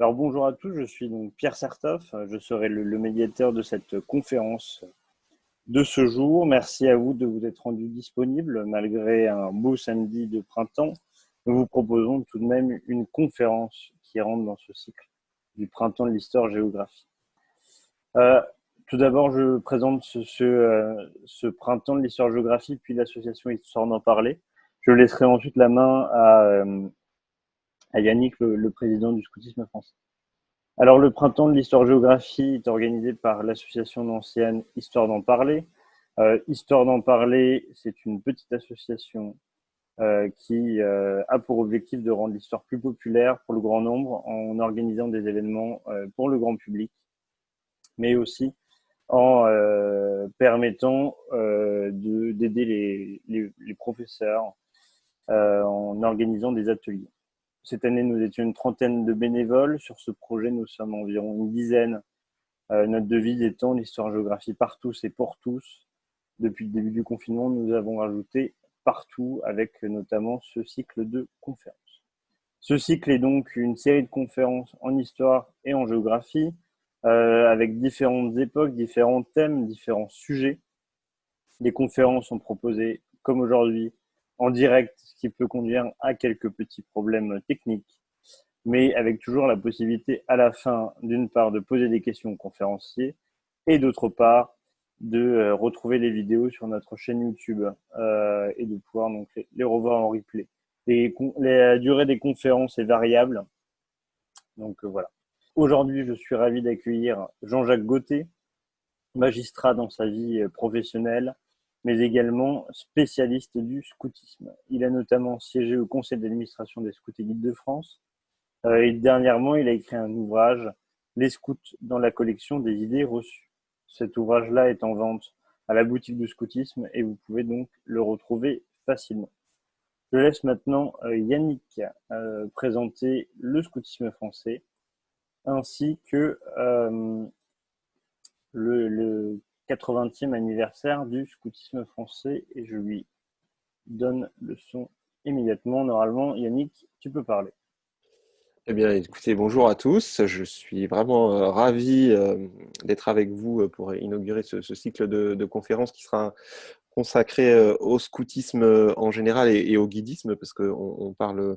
Alors bonjour à tous, je suis donc Pierre Sertoff, je serai le, médiateur de cette conférence de ce jour. Merci à vous de vous être rendu disponible malgré un beau samedi de printemps. Nous vous proposons tout de même une conférence qui rentre dans ce cycle du printemps de l'histoire-géographie. Euh, tout d'abord, je présente ce, euh, printemps de l'histoire-géographie, puis l'association Histoire d'en parler. Je laisserai ensuite la main à, euh, à Yannick, le, président du scoutisme français. Alors, le printemps de l'histoire-géographie est organisé par l'association d'anciennes Histoire d'en parler. Euh, Histoire d'en parler, c'est une petite association euh, qui euh, a pour objectif de rendre l'histoire plus populaire pour le grand nombre en organisant des événements euh, pour le grand public, mais aussi en permettant d'aider les, professeurs en organisant des ateliers. Cette année, nous étions une trentaine de bénévoles. Sur ce projet, nous sommes environ une dizaine. notre devise étant l'histoire-géographie par tous et pour tous. Depuis le début du confinement, nous avons rajouté partout avec notamment ce cycle de conférences. Ce cycle est donc une série de conférences en histoire et en géographie euh, avec différentes époques, différents thèmes, différents sujets. Les conférences sont proposées comme aujourd'hui en direct, ce qui peut conduire à quelques petits problèmes techniques, mais avec toujours la possibilité à la fin, d'une part, de poser des questions aux conférenciers et d'autre part, de euh, retrouver les vidéos sur notre chaîne YouTube euh, et de pouvoir donc les, revoir en replay. La durée des conférences est variable. Donc euh, voilà. Aujourd'hui, je suis ravi d'accueillir Jean-Jacques Gauthier, magistrat dans sa vie professionnelle, mais également spécialiste du scoutisme. Il a notamment siégé au conseil d'administration des Scouts et Guides de France. et dernièrement, il a écrit un ouvrage, Les scouts dans la collection des idées reçues. Cet ouvrage-là est en vente à la boutique du scoutisme et vous pouvez donc le retrouver facilement. Je laisse maintenant euh, Yannick euh, présenter le scoutisme français ainsi que euh, le, 80e anniversaire du scoutisme français et je lui donne le son immédiatement. Normalement, Yannick, tu peux parler. Eh bien, écoutez, bonjour à tous. Je suis vraiment euh, ravi euh, d'être avec vous euh, pour inaugurer ce, cycle de, conférences qui sera consacré au scoutisme en général et, au guidisme, parce qu'on on parle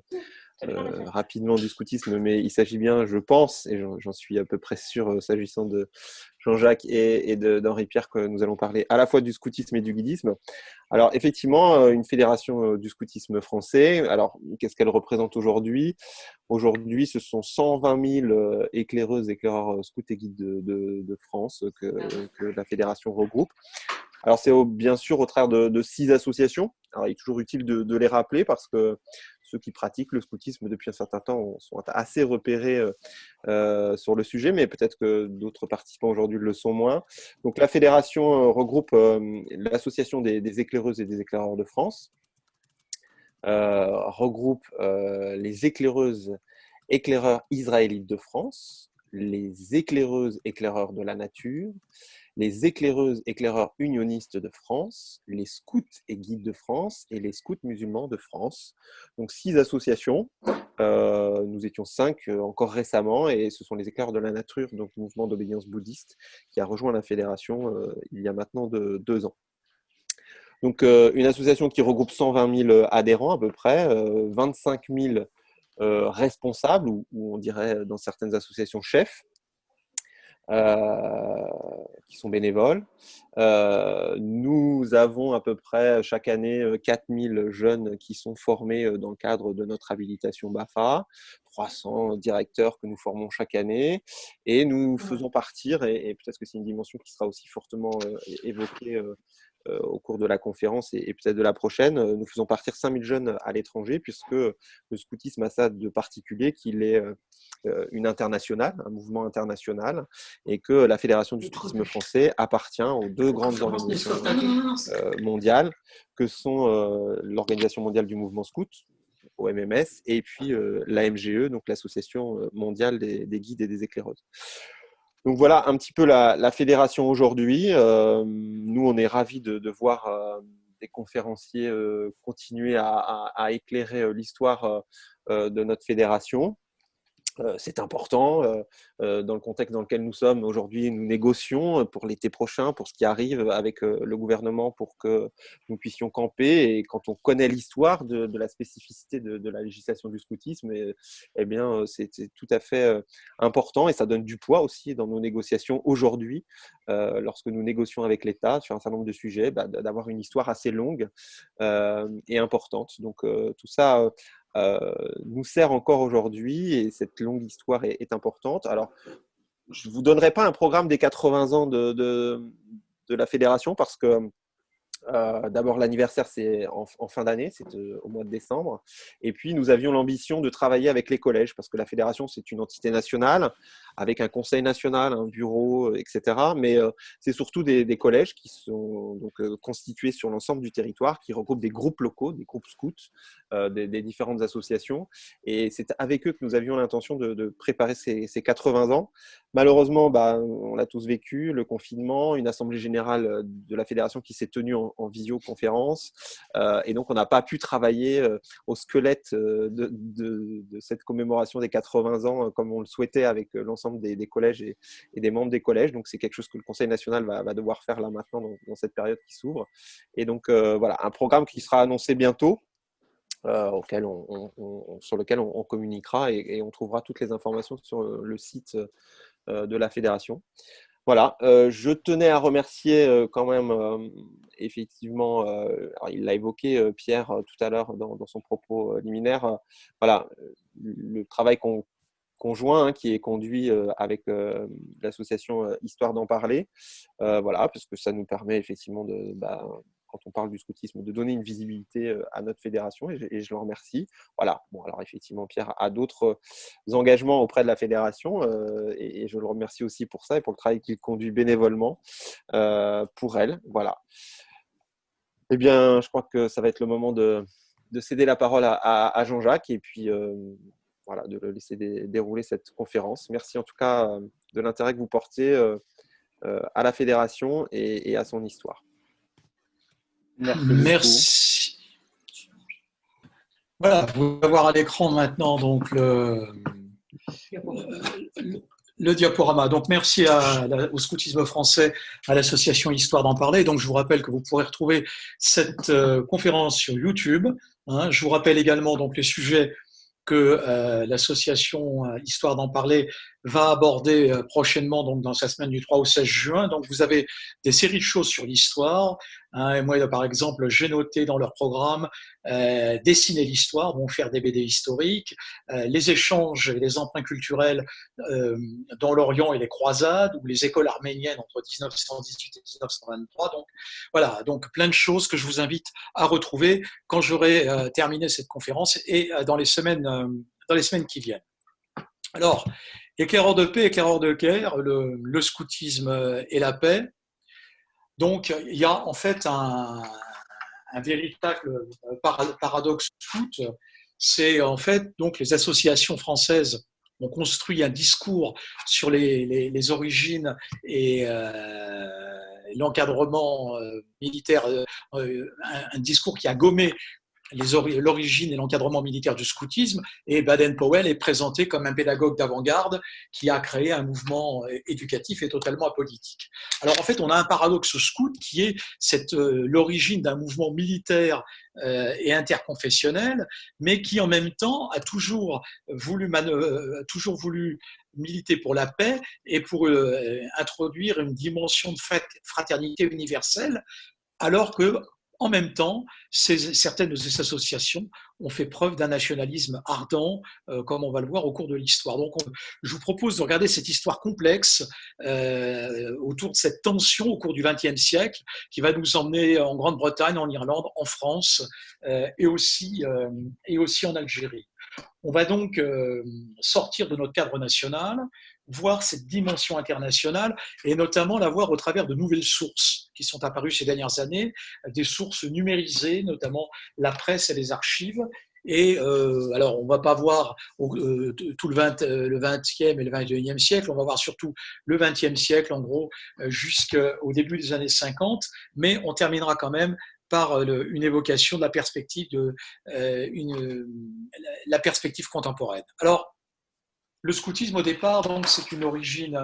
euh, rapidement du scoutisme, mais il s'agit bien, je pense, et j'en suis à peu près sûr euh, s'agissant de Jean-Jacques et, d'Henri-Pierre, que nous allons parler à la fois du scoutisme et du guidisme. Alors effectivement, euh, une fédération du scoutisme français, alors qu'est-ce qu'elle représente aujourd'hui? Aujourd'hui, ce sont 120 000 éclaireuses, éclaireurs scouts et guides de, France que, la fédération regroupe. Alors c'est bien sûr au travers de, six associations. Alors il est toujours utile de les rappeler parce que ceux qui pratiquent le scoutisme depuis un certain temps sont assez repérés euh, euh, sur le sujet, mais peut-être que d'autres participants aujourd'hui le sont moins. Donc la fédération euh, regroupe l'association des, éclaireuses et des éclaireurs de France, regroupe les éclaireuses éclaireurs israélites de France, les éclaireuses éclaireurs de la nature, les éclaireuses éclaireurs unionistes de France, les scouts et guides de France et les scouts musulmans de France. Donc six associations. Euh, nous étions cinq euh, encore récemment et ce sont les éclaireurs de la nature, donc mouvement d'obédience bouddhiste, qui a rejoint la fédération euh, il y a maintenant de, deux ans. Donc une association qui regroupe 120 000 adhérents à peu près, 25 000 responsables ou, on dirait dans certaines associations chefs, qui sont bénévoles. Euh, nous avons à peu près chaque année 4000 euh, jeunes qui sont formés dans le cadre de notre habilitation BAFA, 300 directeurs que nous formons chaque année, et nous faisons partir, et, peut-être que c'est une dimension qui sera aussi fortement évoquée euh, au cours de la conférence et, peut-être de la prochaine. Euh, nous faisons partir 5000 jeunes à l'étranger puisque le scoutisme a ça de particulier qu'il est euh, une internationale, un mouvement international et que la Fédération du scoutisme français appartient aux deux grandes organisations mondiales que sont l'Organisation mondiale du mouvement scout, OMMS, et puis l'AMGE, donc l'Association mondiale des, des guides et des éclaireuses. Donc voilà un petit peu la, fédération aujourd'hui. Euh, nous, on est ravis de, voir euh, des conférenciers euh, continuer à, éclairer l'histoire de notre fédération. Euh, c'est important. Euh, euh, dans le contexte dans lequel nous sommes aujourd'hui, nous négocions pour l'été prochain, pour ce qui arrive avec le gouvernement, pour que nous puissions camper. Et quand on connaît l'histoire de, la spécificité de, la législation du scoutisme, eh bien, c'est tout à fait important et ça donne du poids aussi dans nos négociations aujourd'hui, lorsque nous négocions avec l'État sur un certain nombre de sujets, bah, d'avoir une histoire assez longue et importante. Donc tout ça nous sert encore aujourd'hui et cette longue histoire est, importante. Alors, je ne vous donnerai pas un programme des 80 ans de, de, de la fédération parce que euh, d'abord, l'anniversaire, c'est en, fin d'année, c'est euh, au mois de décembre. Et puis, nous avions l'ambition de travailler avec les collèges, parce que la fédération, c'est une entité nationale, avec un conseil national, un bureau, euh, etc. Mais c'est surtout des, collèges qui sont donc, constitués sur l'ensemble du territoire, qui regroupent des groupes locaux, des groupes scouts, des, différentes associations. Et c'est avec eux que nous avions l'intention de, préparer ces, 80 ans. Malheureusement, bah, on l'a tous vécu, le confinement, une assemblée générale de la fédération qui s'est tenue en, en, visioconférence. Euh, et donc, on n'a pas pu travailler euh, au squelette euh, de, cette commémoration des 80 ans comme on le souhaitait avec l'ensemble des, collèges et, des membres des collèges. Donc, c'est quelque chose que le Conseil national va, devoir faire là maintenant dans, cette période qui s'ouvre. Et donc, voilà, un programme qui sera annoncé bientôt. auquel on, sur lequel on, communiquera et, on trouvera toutes les informations sur le site de la fédération. Voilà, euh, je tenais à remercier euh, quand même, euh, effectivement, il l'a évoqué Pierre tout à l'heure dans, son propos liminaire, voilà, le travail conjoint hein, qui est conduit avec l'association Histoire d'en parler, voilà, parce que ça nous permet effectivement de, bah, quand on parle du scoutisme, de donner une visibilité euh, à notre fédération et je, le remercie. Voilà, bon, alors effectivement, Pierre a d'autres engagements auprès de la fédération euh, et, je le remercie aussi pour ça et pour le travail qu'il conduit bénévolement euh, pour elle. Voilà. Eh bien, je crois que ça va être le moment de, céder la parole à, Jean-Jacques et puis voilà, de laisser dérouler cette conférence. Merci en tout cas de l'intérêt que vous portez à la fédération et à son histoire. Merci. Voilà, vous pouvez voir à l'écran maintenant donc le, diaporama. Donc merci au scoutisme français, à l'association Histoire d'en parler. Donc je vous rappelle que vous pourrez retrouver cette euh, conférence sur YouTube. Hein. Je vous rappelle également donc les sujets que euh, l'association euh, Histoire d'en parler va aborder euh, prochainement, donc dans sa semaine du 3 au 16 juin. Donc vous avez des séries de choses sur l'histoire. Hein, et moi, par exemple, j'ai noté dans leur programme euh, dessiner l'histoire, vont faire des BD historiques, euh, les échanges et les emprunts culturels euh, dans l'Orient et les croisades, ou les écoles arméniennes entre 1918 et 1923. Donc voilà, donc plein de choses que je vous invite à retrouver quand j'aurai terminé cette conférence et dans les semaines dans les semaines qui viennent. Alors, éclaireur de paix, éclaireur de guerre, le, scoutisme et la paix. Donc, il y a en fait un, véritable paradoxe. C'est en fait donc les associations françaises ont construit un discours sur les, origines et euh, l'encadrement euh, militaire, euh, un, discours qui a gommé l'origine et l'encadrement militaire du scoutisme, et Baden-Powell est présenté comme un pédagogue d'avant-garde qui a créé un mouvement euh, éducatif et totalement apolitique. Alors en fait, on a un paradoxe scout qui est euh, l'origine d'un mouvement militaire euh, et interconfessionnel, mais qui en même temps a toujours voulu, toujours voulu militer pour la paix et pour introduire une dimension de fraternité universelle, alors que en même temps, certaines de ces associations ont fait preuve d'un nationalisme ardent, euh, comme on va le voir au cours de l'histoire. Donc, je vous propose de regarder cette histoire complexe euh, autour de cette tension au cours du XXe siècle, qui va nous emmener en Grande-Bretagne, en Irlande, en France euh, et, aussi, et aussi en Algérie. On va donc sortir de notre cadre national, voir cette dimension internationale et notamment la voir au travers de nouvelles sources qui sont apparues ces dernières années, des sources numérisées, notamment la presse et les archives. Et euh, alors, on ne va pas voir euh, tout le, 20, euh, 20e et le 21e siècle, on va voir surtout le 20e siècle, en gros, jusqu'au début des années 50, mais on terminera quand même par une évocation de la perspective, de, la perspective contemporaine. Alors, le scoutisme au départ, donc, c'est une origine,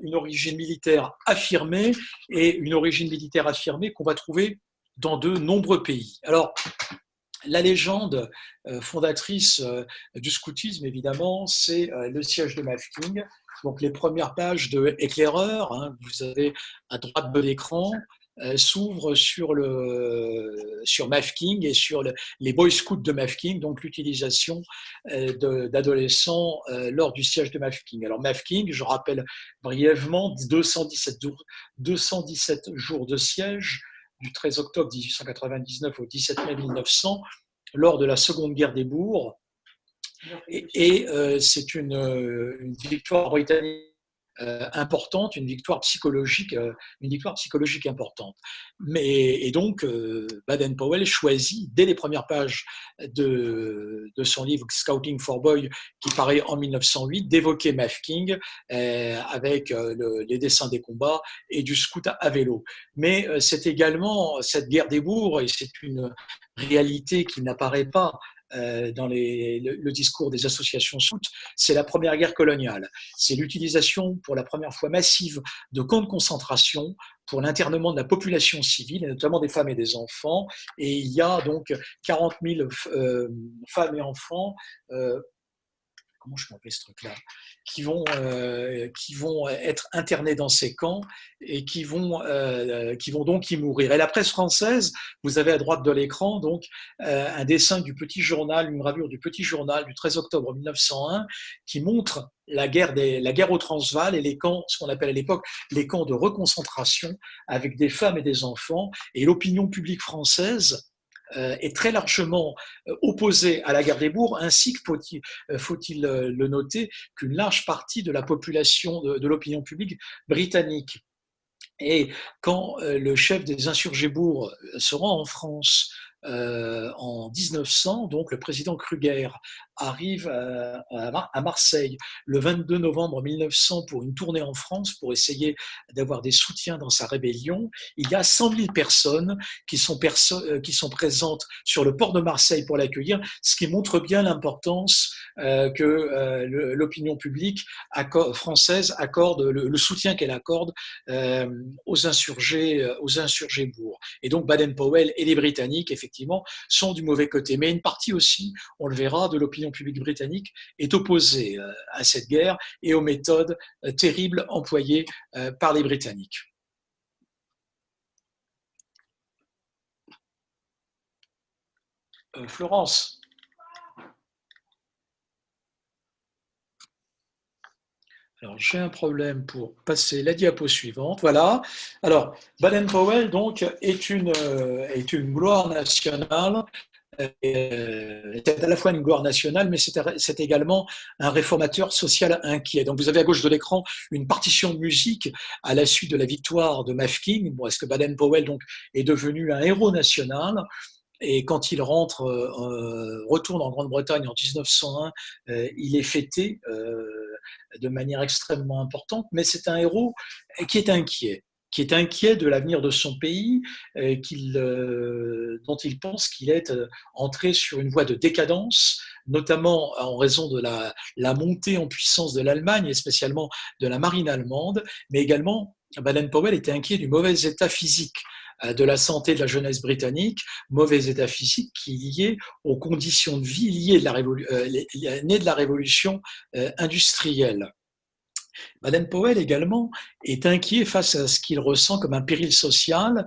une origine militaire affirmée et une origine militaire affirmée qu'on va trouver dans de nombreux pays. Alors, la légende fondatrice du scoutisme, évidemment, c'est le siège de Mafking. Donc, les premières pages de Éclaireur, hein, vous avez à droite de l'écran, euh, s'ouvre sur, le, sur Mafking et sur les Boy Scouts de Mafking, donc l'utilisation euh, d'adolescents euh, lors du siège de Mafking. Alors Mafking, je rappelle brièvement, 217 jours, 217 jours de siège du 13 octobre 1899 au 17 mai 1900 lors de la Seconde Guerre des Bourgs. Et, c'est une, une victoire britannique euh, importante, une victoire psychologique, euh, une victoire psychologique importante. Mais, et donc, euh, Baden-Powell choisit, dès les premières pages de, de, son livre Scouting for Boy, qui paraît en 1908, d'évoquer Mafking avec les dessins des combats et du scout à vélo. Mais c'est également cette guerre des bourgs, et c'est une réalité qui n'apparaît pas euh, dans le, discours des associations scouts, c'est la première guerre coloniale. C'est l'utilisation pour la première fois massive de camps de concentration pour l'internement de la population civile, et notamment des femmes et des enfants. Et il y a donc 40 000 euh, femmes et enfants euh, comment je ce truc-là, qui vont, euh, qui vont être internés dans ces camps et qui vont, euh, qui vont donc y mourir. Et la presse française, vous avez à droite de l'écran donc euh, un dessin du petit journal, une gravure du petit journal du 13 octobre 1901 qui montre la guerre, des, la guerre au Transvaal et les camps, ce qu'on appelle à l'époque les camps de reconcentration avec des femmes et des enfants. Et l'opinion publique française est très largement euh, opposé à la guerre des bourgs, ainsi que faut-il euh, le noter qu'une large partie de la population de, l'opinion publique britannique. Et quand le chef des insurgés bourgs se rend en France euh, en 1900, donc le président Kruger arrive à, Marseille le 22 novembre 1900 pour une tournée en France pour essayer d'avoir des soutiens dans sa rébellion. Il y a 100 000 personnes qui sont, euh, qui sont présentes sur le port de Marseille pour l'accueillir, ce qui montre bien l'importance euh, que l'opinion publique française accorde, le, soutien qu'elle accorde aux insurgés, aux insurgés bourgs. Et donc Baden-Powell et les Britanniques, effectivement, sont du mauvais côté. Mais une partie aussi, on le verra, de l'opinion publique britannique est opposée euh, à cette guerre et aux méthodes euh, terribles employées euh, par les Britanniques. Florence. Alors, j'ai un problème pour passer la diapo suivante. Voilà. Alors, Baden-Powell, donc, est une, est une gloire nationale. Euh, c'est à la fois une gloire nationale, mais c'est également un réformateur social inquiet. Donc, vous avez à gauche de l'écran une partition de musique à la suite de la victoire de Mafking. Bon, Est-ce que Baden-Powell donc est devenu un héros national? Et quand il rentre, euh, retourne en Grande-Bretagne en 1901, il est fêté de manière extrêmement importante, mais c'est un héros qui est inquiet qui est inquiet de l'avenir de son pays, euh, euh, dont il pense qu'il est euh, entré sur une voie de décadence, notamment en raison de la, montée en puissance de l'Allemagne, et spécialement de la marine allemande, mais également Baden-Powell était inquiet du mauvais état physique de la santé de la jeunesse britannique, mauvais état physique qui est lié aux conditions de vie liées de la, la révolution industrielle. Baden-Powell également est inquiet face à ce qu'il ressent comme un péril social,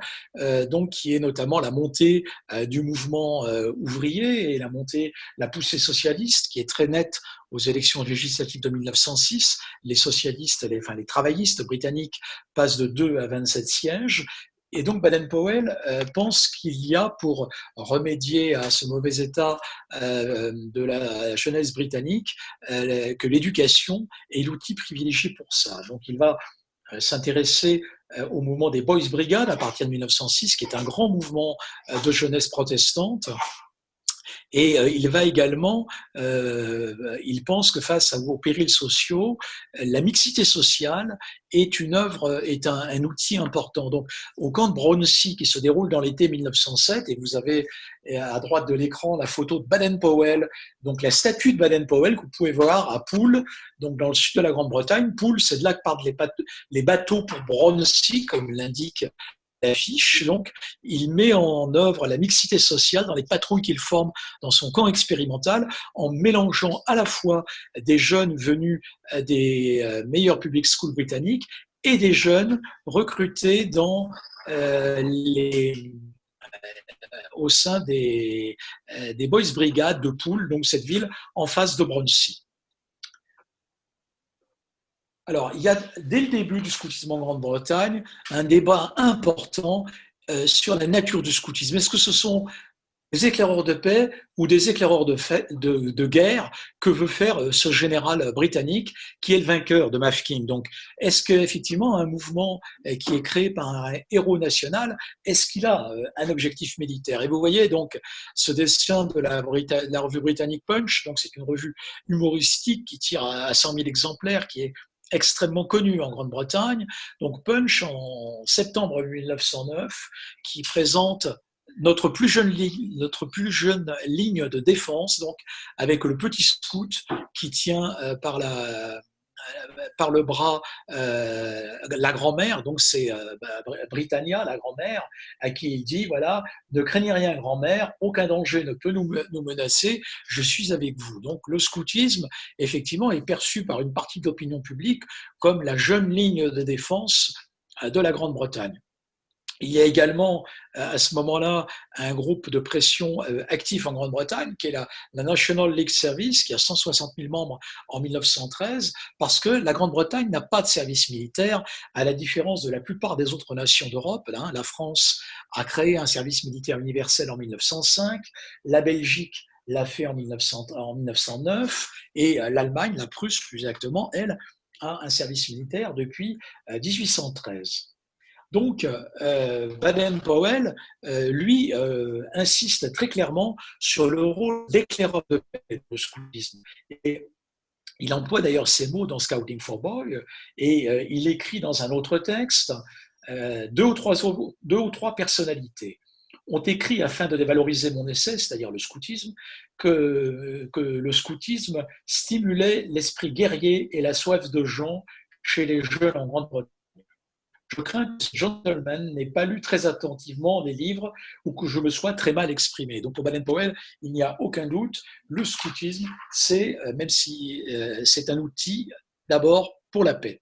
donc qui est notamment la montée du mouvement ouvrier et la montée, la poussée socialiste qui est très nette aux élections législatives de 1906. Les socialistes, les, les travaillistes britanniques passent de 2 à 27 sièges et donc Baden-Powell euh, pense qu'il y a pour remédier à ce mauvais état euh, de la jeunesse britannique euh, que l'éducation est l'outil privilégié pour ça. Donc il va s'intéresser au mouvement des Boys Brigades à partir de 1906, qui est un grand mouvement de jeunesse protestante. Et euh, il va également, euh, il pense que face aux périls sociaux, la mixité sociale est une œuvre, est un, outil important. Donc, au camp de Bronsey, qui se déroule dans l'été 1907, et vous avez à droite de l'écran la photo de Baden-Powell, donc la statue de Baden-Powell que vous pouvez voir à Poole, donc dans le sud de la Grande-Bretagne. Poole, c'est de là que partent les bateaux pour Bronsey, comme l'indique Donc, il met en œuvre la mixité sociale dans les patrouilles qu'il forme dans son camp expérimental, en mélangeant à la fois des jeunes venus des euh, meilleurs public schools britanniques et des jeunes recrutés euh, euh, au sein des, Boys Brigades de Poole, donc cette ville en face de Bronsey. Alors, il y a dès le début du scoutisme en Grande-Bretagne un débat important euh, sur la nature du scoutisme. Est-ce que ce sont des éclaireurs de paix ou des éclaireurs de, de, guerre que veut faire euh, ce général britannique qui est le vainqueur de Mafeking? Donc, est-ce qu'effectivement un mouvement euh, qui est créé par un héros national, est-ce qu'il a un objectif militaire? Et vous voyez donc ce dessin de la, la revue britannique Punch, donc c'est une revue humoristique qui tire à 100 000 exemplaires, qui est extrêmement connu en Grande-Bretagne, donc Punch en septembre 1909, qui présente notre plus jeune ligne, notre plus jeune ligne de défense, donc avec le petit scout qui tient euh, par la par le bras euh, la grand-mère, donc c'est euh, bah, Britannia, la grand-mère, à qui il dit voilà, ne craignez rien, grand-mère, aucun danger ne peut nous, nous, menacer, je suis avec vous. Donc le scoutisme, effectivement, est perçu par une partie de l'opinion publique comme la jeune ligne de défense euh, de la Grande-Bretagne. Il y a également euh, à ce moment-là un groupe de pression euh, actif en Grande-Bretagne qui est la, National League Service qui a 160 000 membres en 1913 parce que la Grande-Bretagne n'a pas de service militaire à la différence de la plupart des autres nations d'Europe. Hein. La France a créé un service militaire universel en 1905, la Belgique l'a fait en, 1909 et euh, l'Allemagne, la Prusse plus exactement, elle, a un service militaire depuis 1813. Donc, euh, Baden-Powell, euh, lui, euh, insiste très clairement sur le rôle d'éclaireur de paix scoutisme. Et il emploie d'ailleurs ces mots dans Scouting for Boy, et il écrit dans un autre texte deux ou, trois, deux personnalités ont écrit afin de dévaloriser mon essai, c'est-à-dire le scoutisme, que, que le scoutisme stimulait l'esprit guerrier et la soif de gens chez les jeunes en Grande-Bretagne je crains que ce gentleman n'ait pas lu très attentivement les livres ou que je me sois très mal exprimé. Donc pour Baden-Powell, il n'y a aucun doute, le scoutisme, c'est, euh, même si euh, c'est un outil, d'abord pour la paix.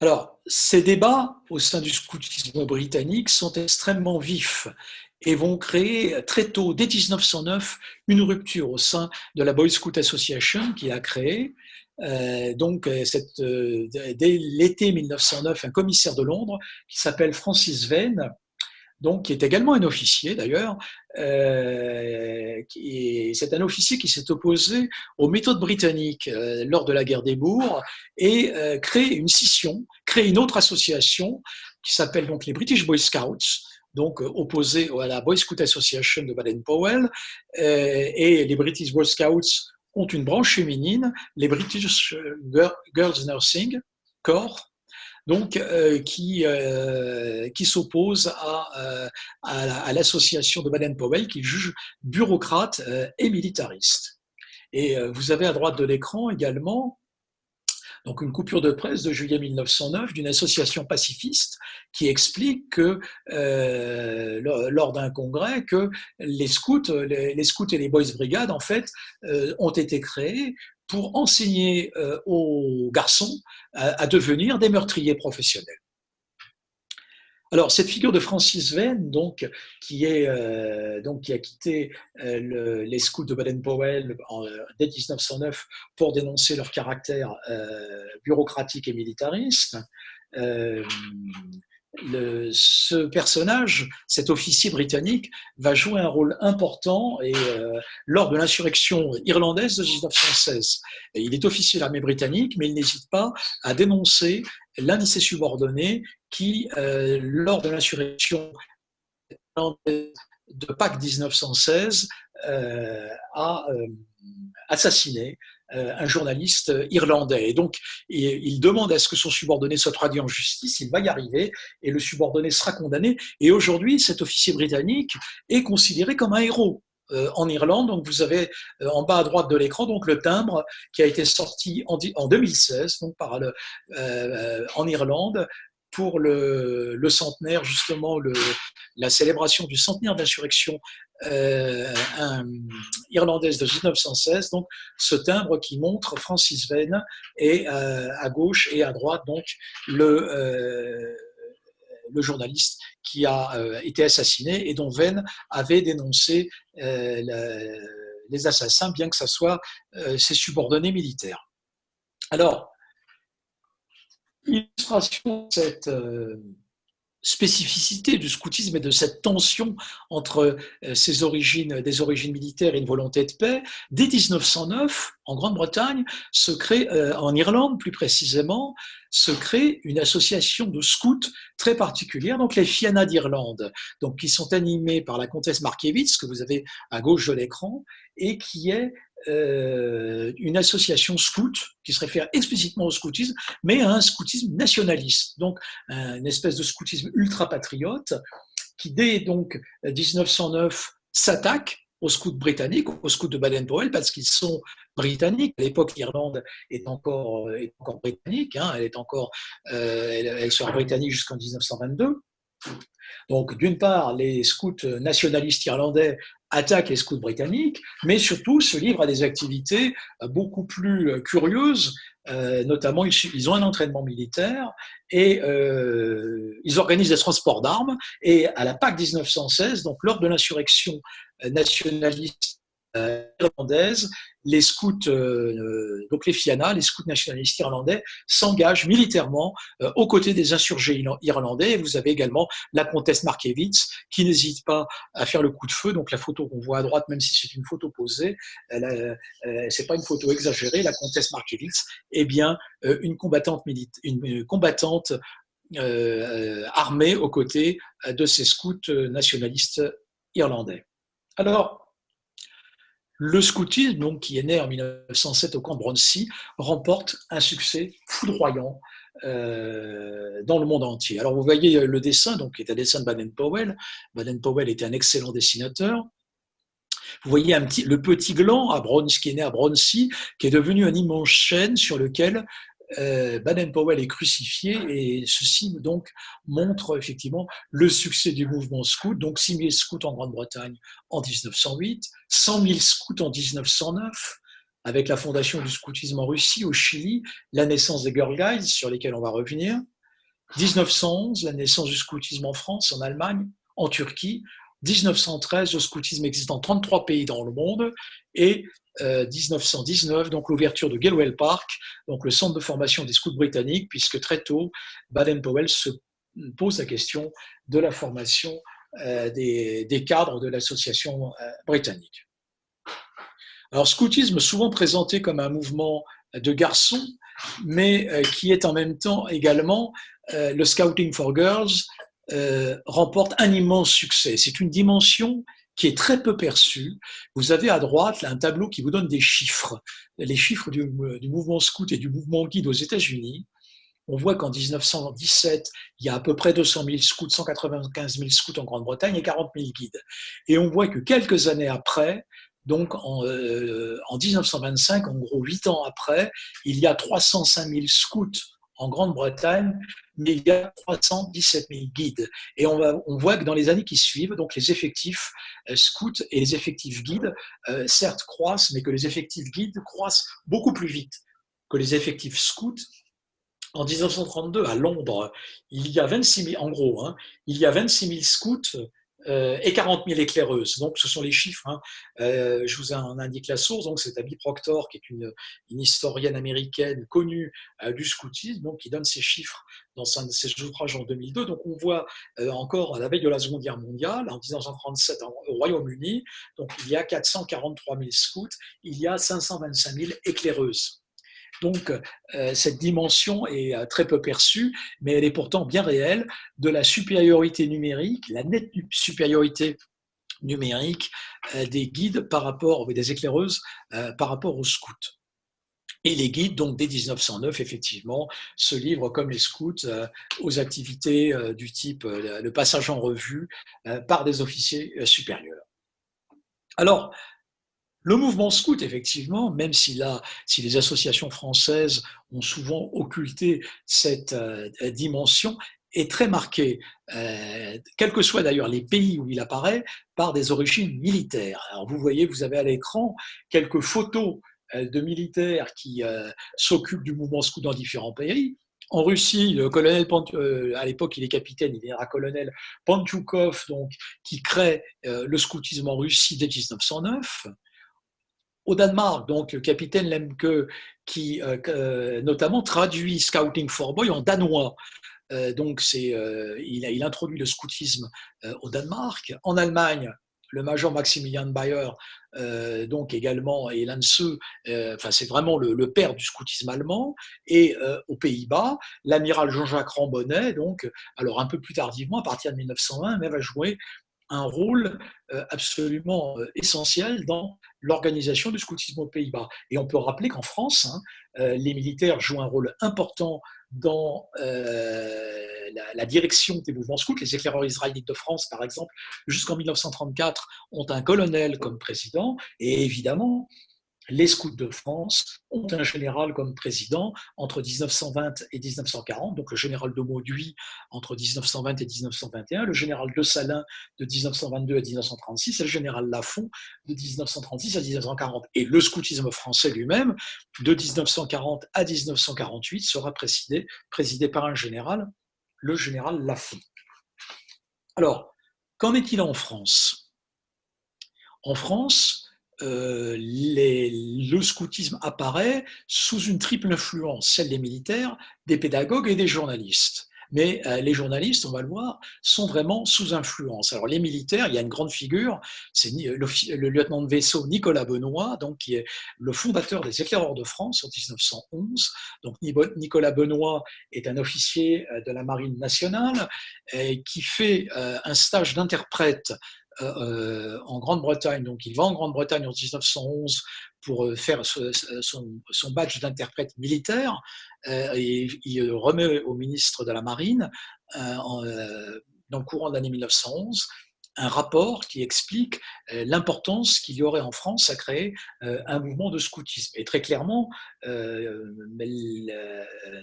Alors, ces débats au sein du scoutisme britannique sont extrêmement vifs et vont créer très tôt, dès 1909, une rupture au sein de la Boy Scout Association qui a créé, euh, donc, euh, euh, dès l'été 1909, un commissaire de Londres qui s'appelle Francis Vane, donc qui est également un officier d'ailleurs, euh, c'est un officier qui s'est opposé aux méthodes britanniques lors de la guerre des Boers et crée une scission, crée une autre association qui s'appelle donc les British Boy Scouts, donc opposée à la Boy Scout Association de Baden-Powell, et les British Boy Scouts ont une branche féminine, les British Girls Nursing Corps, donc euh, qui, euh, qui s'oppose à, euh, à l'association de Baden-Powell qui juge bureaucrate et militariste. Et vous avez à droite de l'écran également donc une coupure de presse de juillet 1909 d'une association pacifiste qui explique que euh, lors d'un congrès que les scouts, les, scouts et les boys brigades en fait euh, ont été créés pour enseigner euh, aux garçons à devenir des meurtriers professionnels. Alors, cette figure de Francis Venn, donc, qui, est, euh, donc, qui a quitté euh, les scouts de Baden-Powell euh, dès 1909 pour dénoncer leur caractère bureaucratique et militariste, ce personnage, cet officier britannique, va jouer un rôle important et, lors de l'insurrection irlandaise de 1916. Et il est officier de l'armée britannique, mais il n'hésite pas à dénoncer l'un de ses subordonnés qui, euh, lors de l'insurrection de Pâques 1916 a assassiné un journaliste irlandais. Et donc, il demande à ce que son subordonné soit traduit en justice, il va y arriver, et le subordonné sera condamné. Et aujourd'hui, cet officier britannique est considéré comme un héros. Euh, en Irlande. Donc vous avez euh, en bas à droite de l'écran donc le timbre qui a été sorti en, 2016 donc par le, euh, en Irlande pour le, centenaire justement la célébration du centenaire d'insurrection irlandaise de 1916. Donc ce timbre qui montre Francis Vane et à gauche et à droite donc le le journaliste qui a euh, été assassiné et dont Venn avait dénoncé euh, les assassins, bien que ce soit euh, ses subordonnés militaires. Alors, illustration de cette spécificité du scoutisme et de cette tension entre ses origines, des origines militaires et une volonté de paix, dès 1909, en Grande-Bretagne, se crée, en Irlande plus précisément, se crée une association de scouts très particulière, donc les Fianna d'Irlande, qui sont animés par la comtesse Markiewicz, que vous avez à gauche de l'écran, et qui est euh, une association scout qui se réfère explicitement au scoutisme, mais à un scoutisme nationaliste, donc une espèce de scoutisme ultra-patriote qui dès donc 1909 s'attaque aux scouts britanniques, aux scouts de Baden-Powell, parce qu'ils sont britanniques. À l'époque, l'Irlande est encore, est encore britannique, hein, elle, est encore, euh, elle, sera britannique jusqu'en 1922. Donc, d'une part, les scouts nationalistes irlandais attaquent les scouts britanniques, mais surtout se livrent à des activités beaucoup plus curieuses. Euh, notamment, ils, ont un entraînement militaire et euh, ils organisent des transports d'armes. Et à la Pâque 1916, donc lors de l'insurrection nationaliste euh, irlandaise, les scouts, euh, donc les FIANA, les scouts nationalistes irlandais, s'engagent militairement euh, aux côtés des insurgés irlandais. Vous avez également la comtesse Markiewicz qui n'hésite pas à faire le coup de feu. Donc la photo qu'on voit à droite, même si c'est une photo posée, c'est pas une photo exagérée. La comtesse Markiewicz est bien une combattante militaire, une combattante armée aux côtés de ces scouts nationalistes irlandais. Alors, le scoutisme, donc, qui est né en 1907 au camp de Broncy, remporte un succès foudroyant euh, dans le monde entier. Alors, vous voyez le dessin, donc, qui est un dessin de Baden-Powell. Baden-Powell était un excellent dessinateur. Vous voyez le petit gland à Bronzy, qui est né à Broncy, qui est devenu un immense chêne sur lequel euh, Baden-Powell est crucifié et ceci donc montre effectivement le succès du mouvement scout. Donc 6 000 scouts en Grande-Bretagne en 1908, 100 000 scouts en 1909, avec la fondation du scoutisme en Russie, au Chili, la naissance des Girl Guides sur lesquels on va revenir, 1911, la naissance du scoutisme en France, en Allemagne, en Turquie, 1913, le scoutisme existe dans 33 pays dans le monde, et 1919, euh, donc l'ouverture de Galway Park, donc le centre de formation des scouts britanniques, puisque très tôt, Baden-Powell se pose la question de la formation euh, des, cadres de l'association euh, britannique. Alors, scoutisme souvent présenté comme un mouvement de garçons, mais qui est en même temps également le Scouting for Girls, remporte un immense succès. C'est une dimension qui est très peu perçu. Vous avez à droite un tableau qui vous donne des chiffres, les chiffres du, mouvement scout et du mouvement guide aux États-Unis. On voit qu'en 1917, il y a à peu près 200 000 scouts, 195 000 scouts en Grande-Bretagne et 40 000 guides. Et on voit que quelques années après, donc en, euh, en 1925, en gros huit ans après, il y a 305 000 scouts en Grande-Bretagne, il y a 317 000 guides. Et on, voit que dans les années qui suivent, donc les effectifs euh, scouts et les effectifs guides, euh, certes, croissent, mais que les effectifs guides croissent beaucoup plus vite que les effectifs scouts. En 1932, à Londres, il y a 26 000, en gros, hein, il y a 26 000 scouts et 40 000 éclaireuses. Donc, ce sont les chiffres. Hein. Euh, je vous en indique la source. Donc, c'est Abby Proctor, qui est une, historienne américaine connue euh, du scoutisme, donc qui donne ces chiffres dans ses ouvrages en 2002. Donc, on voit encore à la veille de la Seconde Guerre mondiale, en 1937, au Royaume-Uni, donc il y a 443 000 scouts, il y a 525 000 éclaireuses. Donc, euh, cette dimension est euh, très peu perçue, mais elle est pourtant bien réelle de la supériorité numérique, la nette supériorité numérique des guides par rapport, des éclaireuses par rapport aux scouts. Et les guides, donc dès 1909, effectivement, se livrent comme les scouts aux activités du type le passage en revue par des officiers supérieurs. Alors, le mouvement scout, effectivement, même si, là, si les associations françaises ont souvent occulté cette euh, dimension, est très marqué, euh, quels que soient d'ailleurs les pays où il apparaît, par des origines militaires. Alors vous voyez, vous avez à l'écran quelques photos euh, de militaires qui s'occupent du mouvement scout dans différents pays. En Russie, colonel, à l'époque il est capitaine, il est colonel Pantoukov, donc, qui crée le scoutisme en Russie dès 1909 au Danemark, donc le capitaine Lemke, qui euh, euh, notamment traduit Scouting for Boy en danois. Euh, donc c'est, il, a, introduit le scoutisme au Danemark. En Allemagne, le major Maximilian Bayer, donc également, et Lanse, enfin c'est vraiment le, père du scoutisme allemand. Et aux Pays-Bas, l'amiral Jean-Jacques Rambonnet, donc, alors un peu plus tardivement, à partir de 1920, mais va jouer un rôle euh, absolument euh, essentiel dans l'organisation du scoutisme aux Pays-Bas. Et on peut rappeler qu'en France, hein, euh, les militaires jouent un rôle important dans la, direction des mouvements scouts. Les éclaireurs israélites de France, par exemple, jusqu'en 1934, ont un colonel comme président. Et évidemment, les scouts de France ont un général comme président entre 1920 et 1940, donc le général de Mauduit entre 1920 et 1921, le général de Salin de 1922 à 1936 et le général Lafont de 1936 à 1940. Et le scoutisme français lui-même, de 1940 à 1948, sera présidé, présidé par un général, le général Lafont. Alors, qu'en est-il en France En France, euh, le scoutisme apparaît sous une triple influence, celle des militaires, des pédagogues et des journalistes. Mais euh, les journalistes, on va le voir, sont vraiment sous influence. Alors les militaires, il y a une grande figure, c'est le, lieutenant de vaisseau Nicolas Benoît, donc qui est le fondateur des éclaireurs de France en 1911. Donc Nicolas Benoît est un officier euh, de la marine nationale qui fait un stage d'interprète euh, euh, en Grande-Bretagne. Donc, il va en Grande-Bretagne en 1911 pour euh, faire son, badge d'interprète militaire et il remet au ministre de la Marine, dans le courant de l'année 1911, un rapport qui explique l'importance qu'il y aurait en France à créer un mouvement de scoutisme. Et très clairement,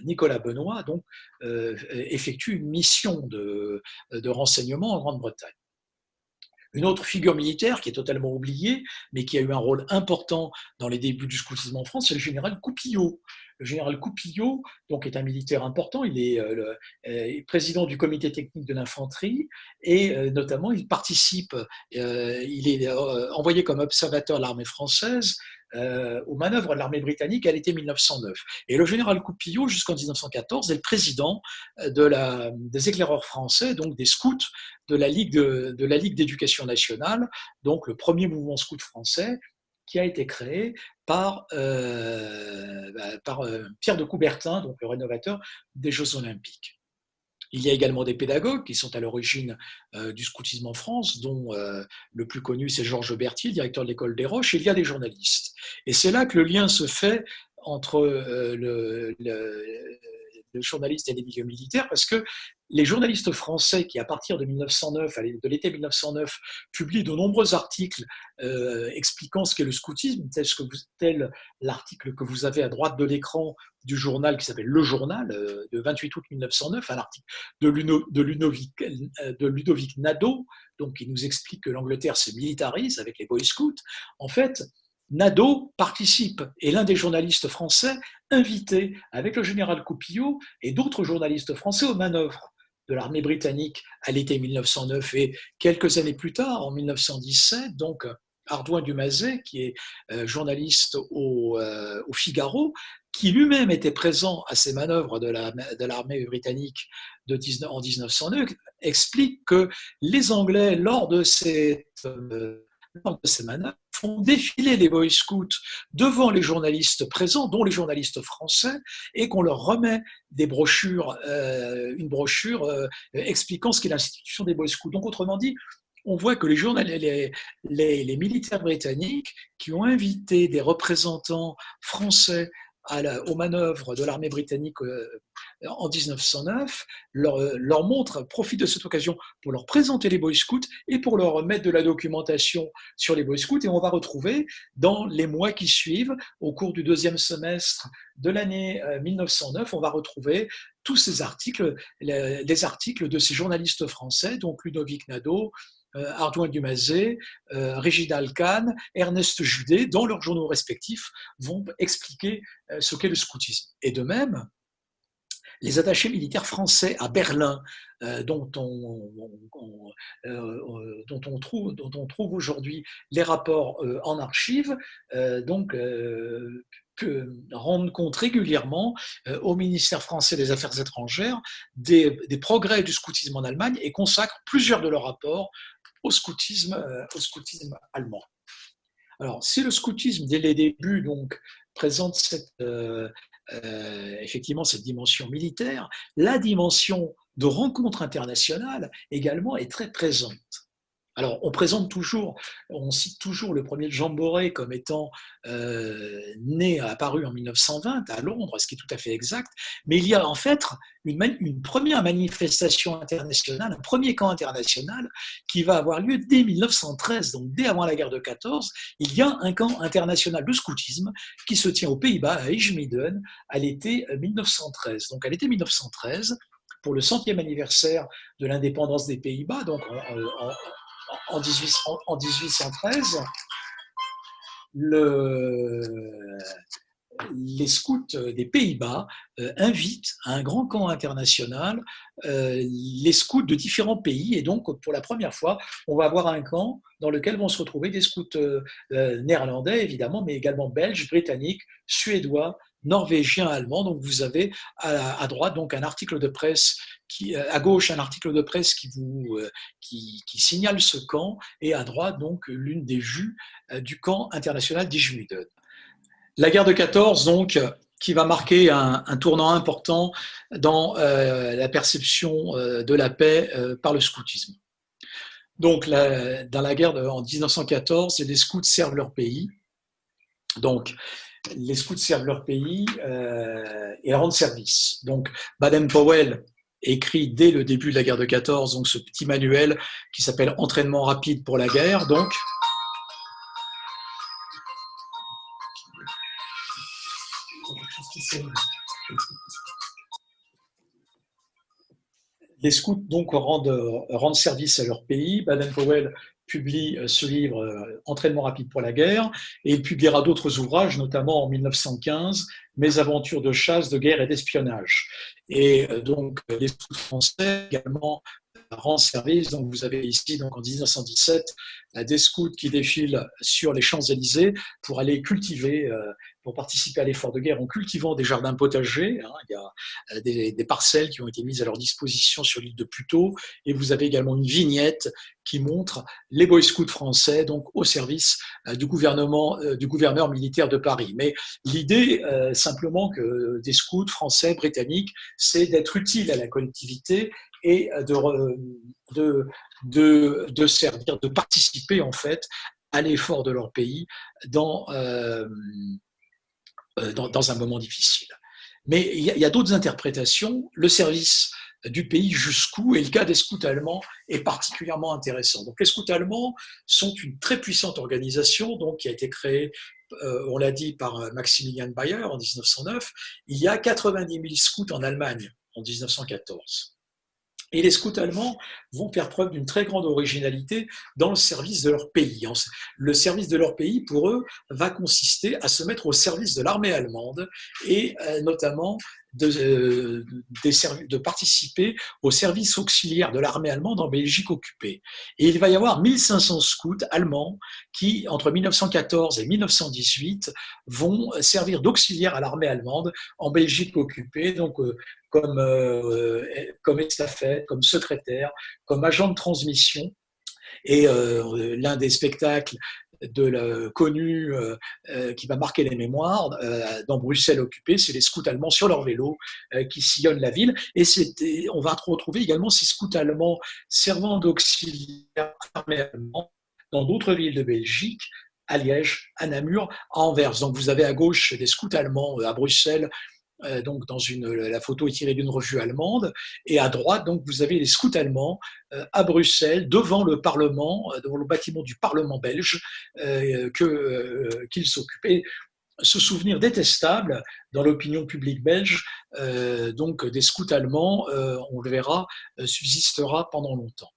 Nicolas Benoît donc, effectue une mission de renseignement en Grande-Bretagne. Une autre figure militaire qui est totalement oubliée, mais qui a eu un rôle important dans les débuts du scoutisme en France, c'est le général Coupillot. Le général Coupillot donc, est un militaire important, il est euh, euh, président du comité technique de l'infanterie et euh, notamment il participe, il est envoyé comme observateur de l'armée française euh, aux manœuvres de l'armée britannique à l'été 1909. Et le général Coupillot, jusqu'en 1914, est le président euh, des éclaireurs français, donc des scouts de la Ligue de, la Ligue d'éducation nationale, donc le premier mouvement scout français qui a été créé par, euh, bah, par Pierre de Coubertin, donc le rénovateur des Jeux olympiques. Il y a également des pédagogues qui sont à l'origine euh, du scoutisme en France, dont euh, le plus connu c'est Georges Berthier, directeur de l'école des Roches. Il y a des journalistes. Et c'est là que le lien se fait entre euh, le, le journalistes et des milieux militaires, parce que les journalistes français qui, à partir de 1909, de l'été 1909, publient de nombreux articles euh, expliquant ce qu'est le scoutisme, tel, l'article que vous avez à droite de l'écran du journal qui s'appelle Le Journal, euh, de 28 août 1909, un article de, de, Ludovic, euh, de Nadeau, donc, qui nous explique que l'Angleterre se militarise avec les Boy Scouts. En fait, Nadeau participe, et l'un des journalistes français invité avec le général Coupillot et d'autres journalistes français aux manœuvres de l'armée britannique à l'été 1909 et quelques années plus tard, en 1917, donc Ardouin Dumazet, qui est euh, journaliste au, euh, au Figaro, qui lui-même était présent à ces manœuvres de l'armée britannique de en 1909, explique que les Anglais, lors de cette euh, de manœuvres, font défiler les Boy Scouts devant les journalistes présents, dont les journalistes français, et qu'on leur remet des brochures, euh, une brochure euh, expliquant ce qu'est l'institution des Boy Scouts. Donc, autrement dit, on voit que les militaires britanniques qui ont invité des représentants français aux manœuvres de l'armée britannique euh, en 1909, leur, leur montre, profite de cette occasion pour leur présenter les Boy Scouts et pour leur mettre de la documentation sur les Boy Scouts. Et on va retrouver dans les mois qui suivent, au cours du deuxième semestre de l'année 1909, euh, on va retrouver tous ces articles, les articles de ces journalistes français, donc Ludovic Nadeau, euh, Ardouin Dumazet, euh, Régide Alcan, Ernest Judet, dans leurs journaux respectifs, vont expliquer euh, ce qu'est le scoutisme. Et de même, les attachés militaires français à Berlin, dont, on, trouve, aujourd'hui les rapports en archives, donc rendent compte régulièrement au ministère français des Affaires étrangères des, progrès du scoutisme en Allemagne et consacrent plusieurs de leurs rapports au scoutisme, euh, au scoutisme allemand. Alors, si le scoutisme, dès les débuts, donc, présente cette, euh, euh, effectivement cette dimension militaire, la dimension de rencontre internationale également est très présente. Alors, on présente toujours, on cite toujours le premier Jean Boré comme étant euh, né, apparu en 1920 à Londres, ce qui est tout à fait exact, mais il y a en fait une, première manifestation internationale, un premier camp international qui va avoir lieu dès 1913, donc dès avant la guerre de 14, il y a un camp international de scoutisme qui se tient aux Pays-Bas, à Ijmeden, à l'été 1913. Donc à l'été 1913, pour le centième anniversaire de l'indépendance des Pays-Bas, donc 1813, les scouts des Pays-Bas euh, invitent à un grand camp international euh, les scouts de différents pays. Et donc, pour la première fois, on va avoir un camp dans lequel vont se retrouver des scouts euh, néerlandais, évidemment, mais également belges, britanniques, suédois, norvégiens, allemands. Donc, vous avez à, droite donc un article de presse qui, à gauche un article de presse qui vous qui, signale ce camp et à droite donc l'une des vues du camp international d'Ijmuden. La guerre de 14 donc qui va marquer un, tournant important dans la perception de la paix par le scoutisme. Donc, dans la guerre de, en 1914, les scouts servent leur pays. Donc, les scouts servent leur pays euh, et rendent service. Donc, Baden-Powell écrit dès le début de la guerre de 14 donc ce petit manuel qui s'appelle Entraînement rapide pour la guerre. Donc, les scouts donc rendent, rendent service à leur pays. Baden-Powell publie euh, ce livre euh, Entraînement rapide pour la guerre, et il publiera d'autres ouvrages, notamment en 1915, Mes aventures de chasse, de guerre et d'espionnage. Et euh, donc les scouts français également rendent service. Donc vous avez ici, donc en 1917, des scouts qui défilent sur les Champs-Élysées pour aller cultiver pour participer à l'effort de guerre en cultivant des jardins potagers. Hein. Il y a euh, des, parcelles qui ont été mises à leur disposition sur l'île de Puteaux. Et vous avez également une vignette qui montre les Boy Scouts français donc au service euh, du gouvernement, euh, du gouverneur militaire de Paris. Mais l'idée, simplement, que des scouts français, britanniques, c'est d'être utile à la collectivité et de, servir, de participer en fait à l'effort de leur pays dans, euh, dans, un moment difficile. Mais il y a, d'autres interprétations. Le service du pays jusqu'où, et le cas des scouts allemands est particulièrement intéressant. Donc les scouts allemands sont une très puissante organisation donc, qui a été créée, euh, on l'a dit, par euh, Maximilian Bayer en 1909. Il y a 90 000 scouts en Allemagne en 1914. Et les scouts allemands vont faire preuve d'une très grande originalité dans le service de leur pays. Le service de leur pays, pour eux, va consister à se mettre au service de l'armée allemande et euh, notamment de, euh, de, participer au service auxiliaire de l'armée allemande en Belgique occupée. Et il va y avoir 1500 scouts allemands qui, entre 1914 et 1918, vont servir d'auxiliaire à l'armée allemande en Belgique occupée, donc euh, comme, euh, comme estafette, comme secrétaire, comme agent de transmission. Et l'un des spectacles de la, connu qui va marquer les mémoires dans Bruxelles occupée, c'est les scouts allemands sur leur vélo qui sillonnent la ville. Et on va retrouver également ces scouts allemands servant d'auxiliaire armée allemande dans d'autres villes de Belgique, à Liège, à Namur, à Anvers. Donc vous avez à gauche des scouts allemands à Bruxelles, euh, donc dans la photo est tirée d'une revue allemande, et à droite, donc vous avez les scouts allemands euh, à Bruxelles, devant le Parlement, euh, devant le bâtiment du Parlement belge, qu'ils s'occupaient. Ce souvenir détestable dans l'opinion publique belge, donc des scouts allemands, on le verra, subsistera pendant longtemps.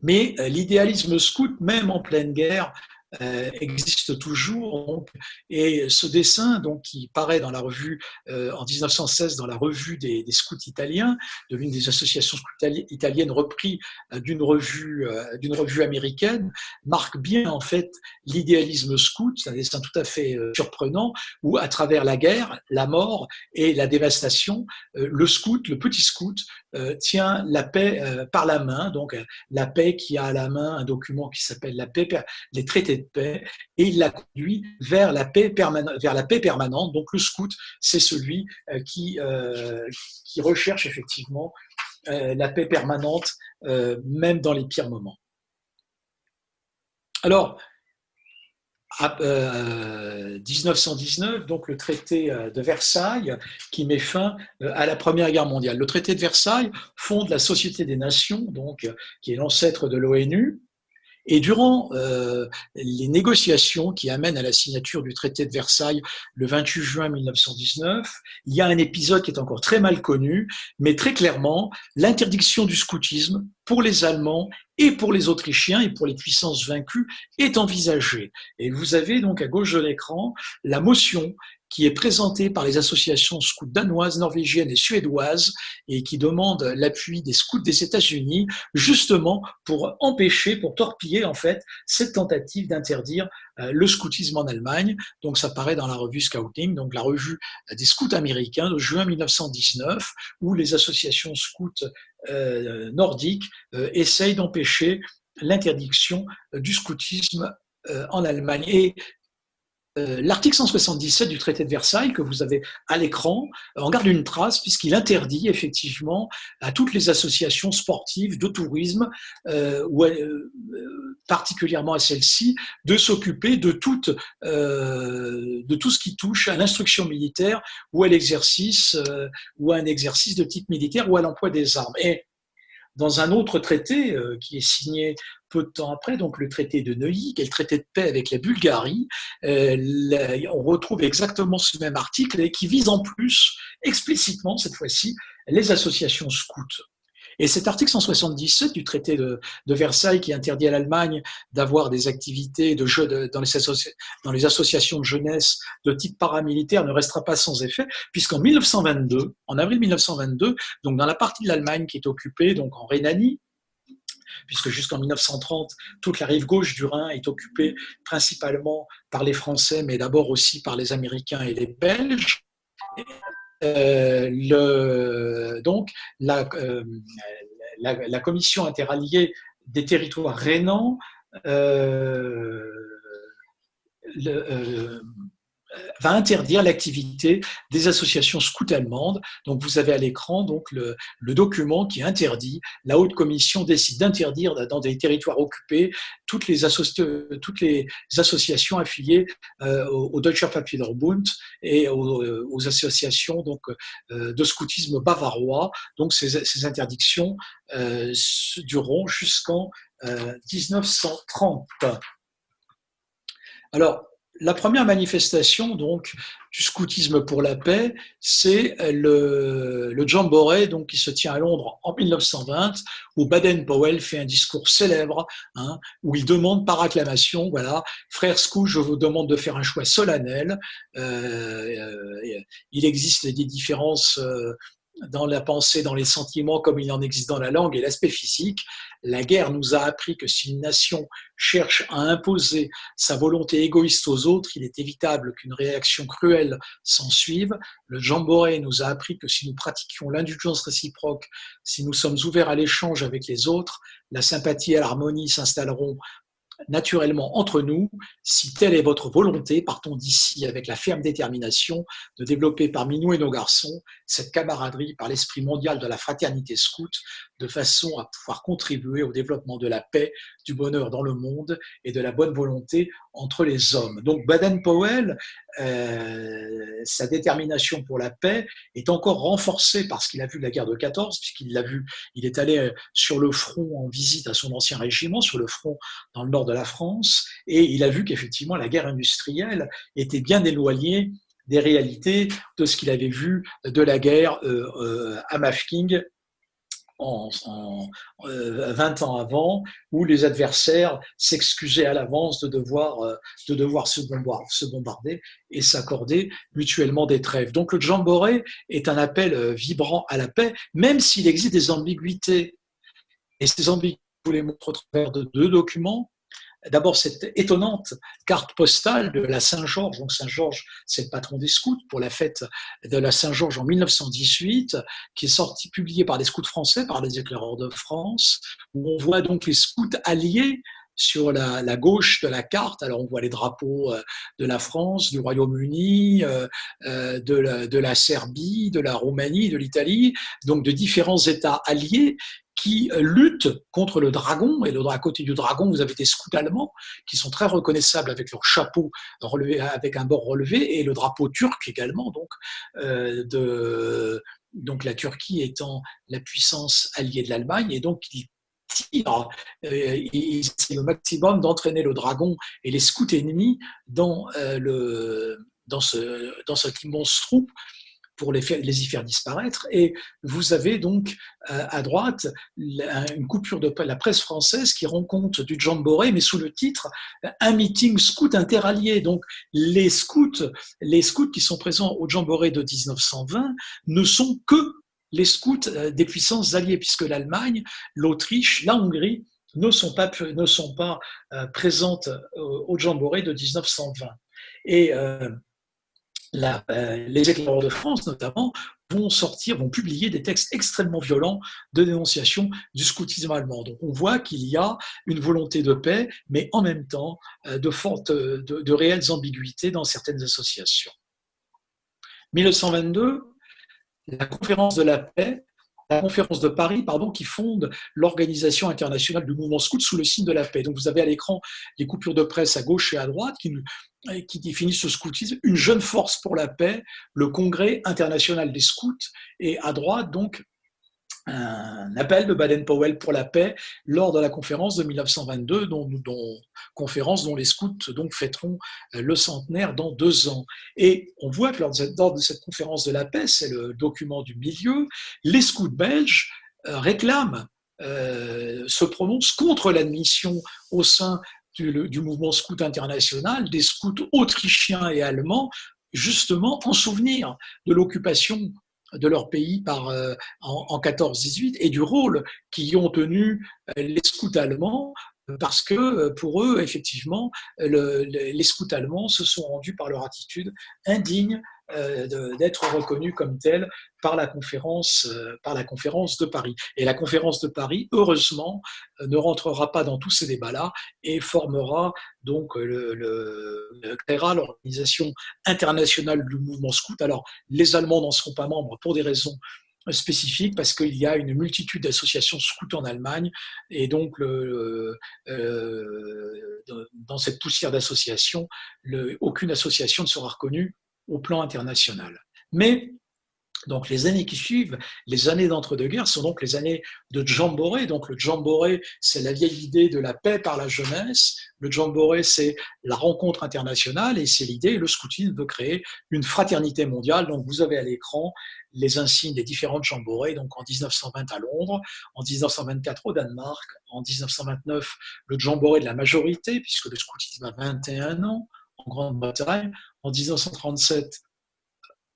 Mais l'idéalisme scout, même en pleine guerre, euh, existe toujours. Et ce dessin, donc, qui paraît dans la revue euh, en 1916 dans la revue des, scouts italiens, de l'une des associations italiennes repris euh, d'une revue d'une revue américaine, marque bien en fait l'idéalisme scout. C'est un dessin tout à fait surprenant où, à travers la guerre, la mort et la dévastation, le scout, le petit scout, tient la paix par la main. Donc, la paix qui a à la main un document qui s'appelle la paix, les traités de paix et il l'a conduit vers la paix permanente. Vers la paix permanente. Donc le scout, c'est celui euh, qui, euh, qui recherche effectivement euh, la paix permanente, même dans les pires moments. Alors, 1919, donc le traité de Versailles, qui met fin à la Première Guerre mondiale. Le traité de Versailles fonde la Société des Nations, donc, qui est l'ancêtre de l'ONU, et durant euh, les négociations qui amènent à la signature du traité de Versailles le 28 juin 1919, il y a un épisode qui est encore très mal connu, mais très clairement, l'interdiction du scoutisme pour les Allemands et pour les Autrichiens et pour les puissances vaincues est envisagée. Et vous avez donc à gauche de l'écran la motion qui est présenté par les associations scouts danoises, norvégiennes et suédoises et qui demande l'appui des scouts des États-Unis justement pour empêcher, pour torpiller en fait cette tentative d'interdire euh, le scoutisme en Allemagne. Donc ça paraît dans la revue Scouting, donc la revue des scouts américains de juin 1919 où les associations scouts euh, nordiques euh, essayent d'empêcher l'interdiction du scoutisme en Allemagne. Et l'article 177 du traité de Versailles que vous avez à l'écran euh, en garde une trace puisqu'il interdit effectivement à toutes les associations sportives de tourisme, euh, particulièrement à celles-ci, de s'occuper de, de tout ce qui touche à l'instruction militaire ou à l'exercice ou à un exercice de type militaire ou à l'emploi des armes. Et dans un autre traité qui est signé peu de temps après, donc le traité de Neuilly, qui est le traité de paix avec la Bulgarie, euh, on retrouve exactement ce même article et qui vise en plus explicitement, cette fois-ci, les associations scouts. Et cet article 177 du traité de, Versailles qui interdit à l'Allemagne d'avoir des activités de jeu dans, les associations de jeunesse de type paramilitaire ne restera pas sans effet, puisqu'en 1922, en avril 1922, donc dans la partie de l'Allemagne qui est occupée, donc en Rhénanie, puisque jusqu'en 1930, toute la rive gauche du Rhin est occupée principalement par les Français, mais d'abord aussi par les Américains et les Belges. Euh, donc, la, euh, la, commission interalliée des territoires rhénans euh, va interdire l'activité des associations scouts allemandes. Donc vous avez à l'écran donc le, document qui interdit. La haute commission décide d'interdire dans des territoires occupés toutes les, associations affiliées euh, au, Deutscher Papierbund et aux, associations donc euh, de scoutisme bavarois. Donc ces interdictions dureront jusqu'en 1930. Alors, la première manifestation donc du scoutisme pour la paix, c'est le, le Jamboree donc qui se tient à Londres en 1920, où Baden-Powell fait un discours célèbre hein, où il demande par acclamation, voilà, frères scouts, je vous demande de faire un choix solennel. Euh, euh, il existe des différences. Euh, dans la pensée, dans les sentiments, comme il en existe dans la langue et l'aspect physique. La guerre nous a appris que si une nation cherche à imposer sa volonté égoïste aux autres, il est évitable qu'une réaction cruelle s'en suive. Le Jamboree nous a appris que si nous pratiquions l'indulgence réciproque, si nous sommes ouverts à l'échange avec les autres, la sympathie et l'harmonie s'installeront naturellement entre nous, si telle est votre volonté, partons d'ici avec la ferme détermination de développer parmi nous et nos garçons cette camaraderie par l'esprit mondial de la fraternité scout, de façon à pouvoir contribuer au développement de la paix, du bonheur dans le monde et de la bonne volonté entre les hommes. Donc Baden-Powell, euh, sa détermination pour la paix est encore renforcée parce qu'il a vu la guerre de 14, puisqu'il l'a vu, il est allé euh, sur le front en visite à son ancien régiment, sur le front dans le nord de la France, et il a vu qu'effectivement la guerre industrielle était bien éloignée des réalités de ce qu'il avait vu de la guerre euh, à Mafking en, 20 euh, ans avant, où les adversaires s'excusaient à l'avance de devoir, de devoir se, bombarder, et s'accorder mutuellement des trêves. Donc le Jamboree est un appel vibrant à la paix, même s'il existe des ambiguïtés. Et ces ambiguïtés, vous les montre au travers de deux documents. D'abord, cette étonnante carte postale de la Saint-Georges. Donc, Saint-Georges, c'est le patron des scouts pour la fête de la Saint-Georges en 1918, qui est sortie, publiée par les scouts français, par les éclaireurs de France, où on voit donc les scouts alliés sur la, gauche de la carte. Alors, on voit les drapeaux euh, de la France, du Royaume-Uni, euh, euh, de, la Serbie, de la Roumanie, de l'Italie, donc de différents États alliés qui luttent contre le dragon. Et à côté du dragon, vous avez des scouts allemands qui sont très reconnaissables avec leur chapeau relevé, avec un bord relevé, et le drapeau turc également. Donc, donc la Turquie étant la puissance alliée de l'Allemagne, et donc tirent, euh, ils essaient au maximum d'entraîner le dragon et les scouts ennemis dans, euh, le, dans, ce, dans cet immense troupe pour les, les, y faire disparaître. Et vous avez donc euh, à droite une coupure de la presse française qui rend compte du Jamboree, mais sous le titre Un meeting scout interallié. Donc les scouts, les scouts qui sont présents au Jamboree de 1920 ne sont que les scouts euh, des puissances alliées, puisque l'Allemagne, l'Autriche, la Hongrie ne sont pas, ne sont pas euh, présentes au Jamboree de 1920. Et euh, les éclaireurs de France, notamment, vont sortir, vont publier des textes extrêmement violents de dénonciation du scoutisme allemand. Donc on voit qu'il y a une volonté de paix, mais en même temps euh, de, fortes, de réelles ambiguïtés dans certaines associations. 1922, la conférence de la paix la conférence de Paris, pardon, qui fonde l'Organisation internationale du mouvement scout sous le signe de la paix. Donc vous avez à l'écran les coupures de presse à gauche et à droite qui, définissent ce scoutisme, une jeune force pour la paix, le Congrès international des scouts, et à droite donc un appel de Baden-Powell pour la paix lors de la conférence de 1922, dont, conférence dont les scouts donc fêteront euh, le centenaire dans deux ans. Et on voit que lors de cette, conférence de la paix, c'est le document du milieu, les scouts belges euh, réclament, euh, se prononcent contre l'admission au sein du, du mouvement scout international des scouts autrichiens et allemands justement en souvenir de l'occupation de leur pays par, euh, en, en 14-18 et du rôle qu'y ont tenu euh, les scouts allemands parce que euh, pour eux, effectivement, les scouts allemands se sont rendus par leur attitude indigne d'être reconnus comme tels par la conférence par la conférence de Paris. Et la conférence de Paris, heureusement, ne rentrera pas dans tous ces débats-là et formera donc le, le, créera l'organisation internationale du mouvement scout. Alors, les Allemands n'en seront pas membres pour des raisons spécifiques parce qu'il y a une multitude d'associations scouts en Allemagne et donc le, euh, dans cette poussière d'associations, aucune association ne sera reconnue au plan international. Mais donc les années qui suivent, les années d'entre-deux-guerres, sont donc les années de Jamboree. Donc le Jamboree, c'est la vieille idée de la paix par la jeunesse. Le Jamboree, c'est la rencontre internationale et c'est l'idée, le scoutisme veut créer une fraternité mondiale. Donc vous avez à l'écran les insignes des différentes Jamboree, donc en 1920 à Londres, en 1924 au Danemark, en 1929 le Jamboree de la majorité, puisque le scoutisme a 21 ans en Grande-Bretagne, en 1937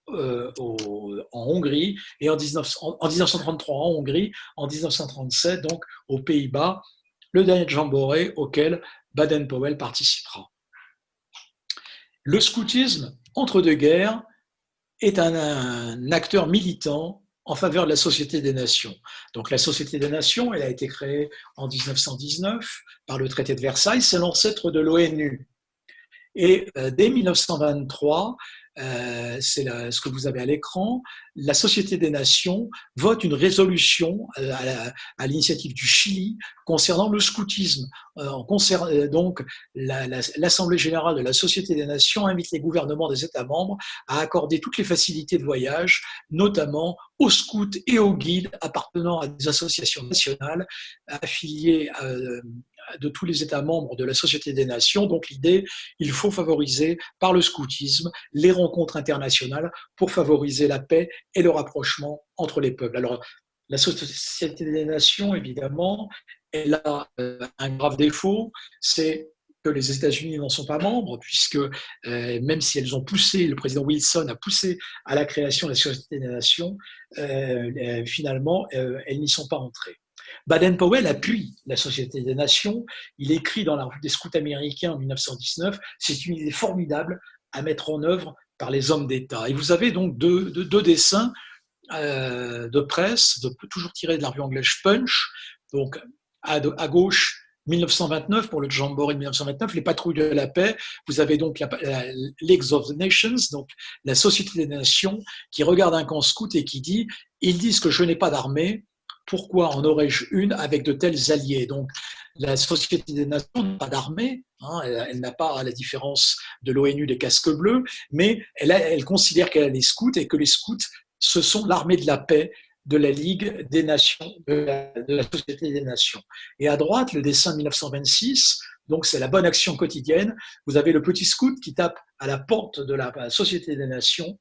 euh, en Hongrie et en, 1933 en Hongrie, en 1937 donc aux Pays-Bas, le dernier Jamboree auquel Baden-Powell participera. Le scoutisme entre deux guerres est un, acteur militant en faveur de la Société des Nations. Donc la Société des Nations, elle a été créée en 1919 par le traité de Versailles, c'est l'ancêtre de l'ONU. Et euh, dès 1923, euh, c'est ce que vous avez à l'écran, la Société des Nations vote une résolution euh, à l'initiative du Chili concernant le scoutisme. Euh, donc, l'Assemblée générale de la Société des Nations invite les gouvernements des États membres à accorder toutes les facilités de voyage, notamment aux scouts et aux guides appartenant à des associations nationales affiliées de tous les États membres de la Société des Nations. Donc l'idée, il faut favoriser par le scoutisme les rencontres internationales pour favoriser la paix et le rapprochement entre les peuples. Alors la Société des Nations, évidemment, elle a euh, un grave défaut, c'est que les États-Unis n'en sont pas membres, puisque euh, même si elles ont poussé, le président Wilson a poussé à la création de la Société des Nations, euh, finalement, elles n'y sont pas entrées. Baden-Powell appuie la Société des Nations. Il écrit dans la revue des scouts américains en 1919, c'est une idée formidable à mettre en œuvre par les hommes d'État. Et vous avez donc deux, dessins euh, de presse, toujours tirés de la revue anglaise Punch. Donc à, gauche, 1929 pour le Jamboree de 1929, les patrouilles de la paix. Vous avez donc la, League of the Nations, donc la Société des Nations, qui regarde un camp scout et qui dit ils disent que je n'ai pas d'armée, pourquoi en aurais-je une avec de tels alliés? Donc, la Société des Nations n'a pas d'armée, hein, elle, n'a pas, à la différence de l'ONU, des casques bleus, mais elle, considère qu'elle a les scouts et que les scouts, ce sont l'armée de la paix de la Ligue des Nations, de la, Société des Nations. Et à droite, le dessin 1926, donc c'est la bonne action quotidienne. Vous avez le petit scout qui tape à la porte de la Société des Nations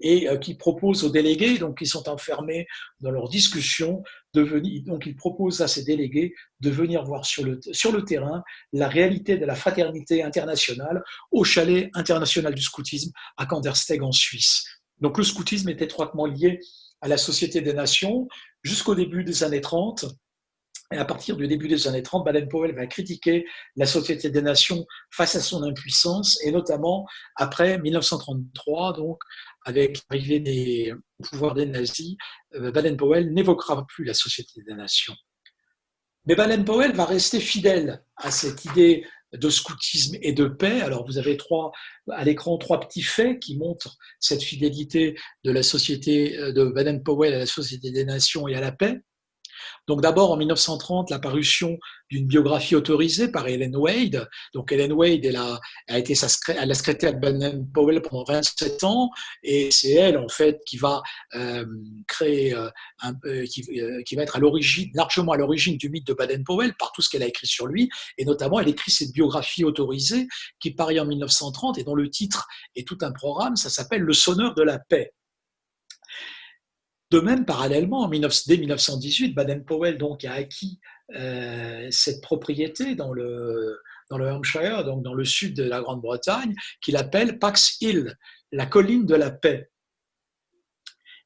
et euh, qui propose aux délégués, donc qui sont enfermés dans leurs discussions, de venir, donc ils proposent à ces délégués de venir voir sur le, sur le terrain la réalité de la fraternité internationale au chalet international du scoutisme à Kandersteg en Suisse. Donc le scoutisme est étroitement lié à la Société des Nations jusqu'au début des années 30. Et à partir du début des années 30, Baden-Powell va critiquer la Société des Nations face à son impuissance, et notamment après 1933, donc avec l'arrivée des pouvoirs des nazis, euh, Baden-Powell n'évoquera plus la Société des Nations. Mais Baden-Powell va rester fidèle à cette idée de scoutisme et de paix. Alors vous avez trois, à l'écran trois petits faits qui montrent cette fidélité de la société euh, de Baden-Powell à la Société des Nations et à la paix. Donc d'abord en 1930, la parution d'une biographie autorisée par Helen Wade. Donc Helen Wade, elle a, été sa, elle a secrétaire de Baden Powell pendant 27 ans, et c'est elle en fait qui va euh, créer, euh, un, euh, qui, qui, va être à l'origine, largement à l'origine du mythe de Baden Powell par tout ce qu'elle a écrit sur lui, et notamment elle écrit cette biographie autorisée qui paraît en 1930 et dont le titre est tout un programme, ça s'appelle Le sonneur de la paix. De même, parallèlement, dès 1918, Baden-Powell a acquis euh, cette propriété dans le, Hampshire, dans le sud de la Grande-Bretagne, qu'il appelle Pax Hill, la colline de la paix.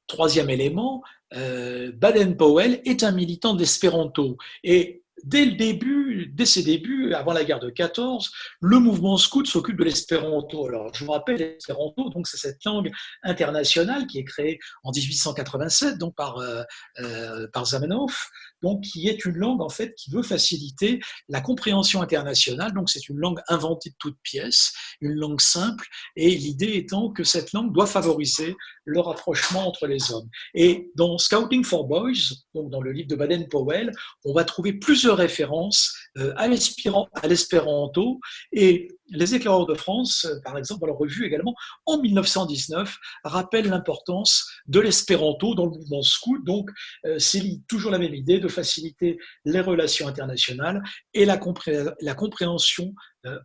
Troisième élément, euh, Baden-Powell est un militant d'espéranto et dès le début, dès ses débuts, avant la guerre de 14, le mouvement scout s'occupe de l'espéranto. Alors, je vous rappelle, l'espéranto, donc c'est cette langue internationale qui est créée en 1887, donc par, euh, euh, par Zamenhof, donc qui est une langue en fait qui veut faciliter la compréhension internationale. Donc, c'est une langue inventée de toutes pièces, une langue simple, et l'idée étant que cette langue doit favoriser le rapprochement entre les hommes. Et dans Scouting for Boys, donc dans le livre de Baden-Powell, on va trouver plusieurs références à l'espéranto et les éclaireurs de France, euh, par exemple, dans leur revue également, en 1919, rappellent l'importance de l'espéranto dans le mouvement scout. Donc, euh, c'est toujours la même idée de faciliter les relations internationales et la, compréhension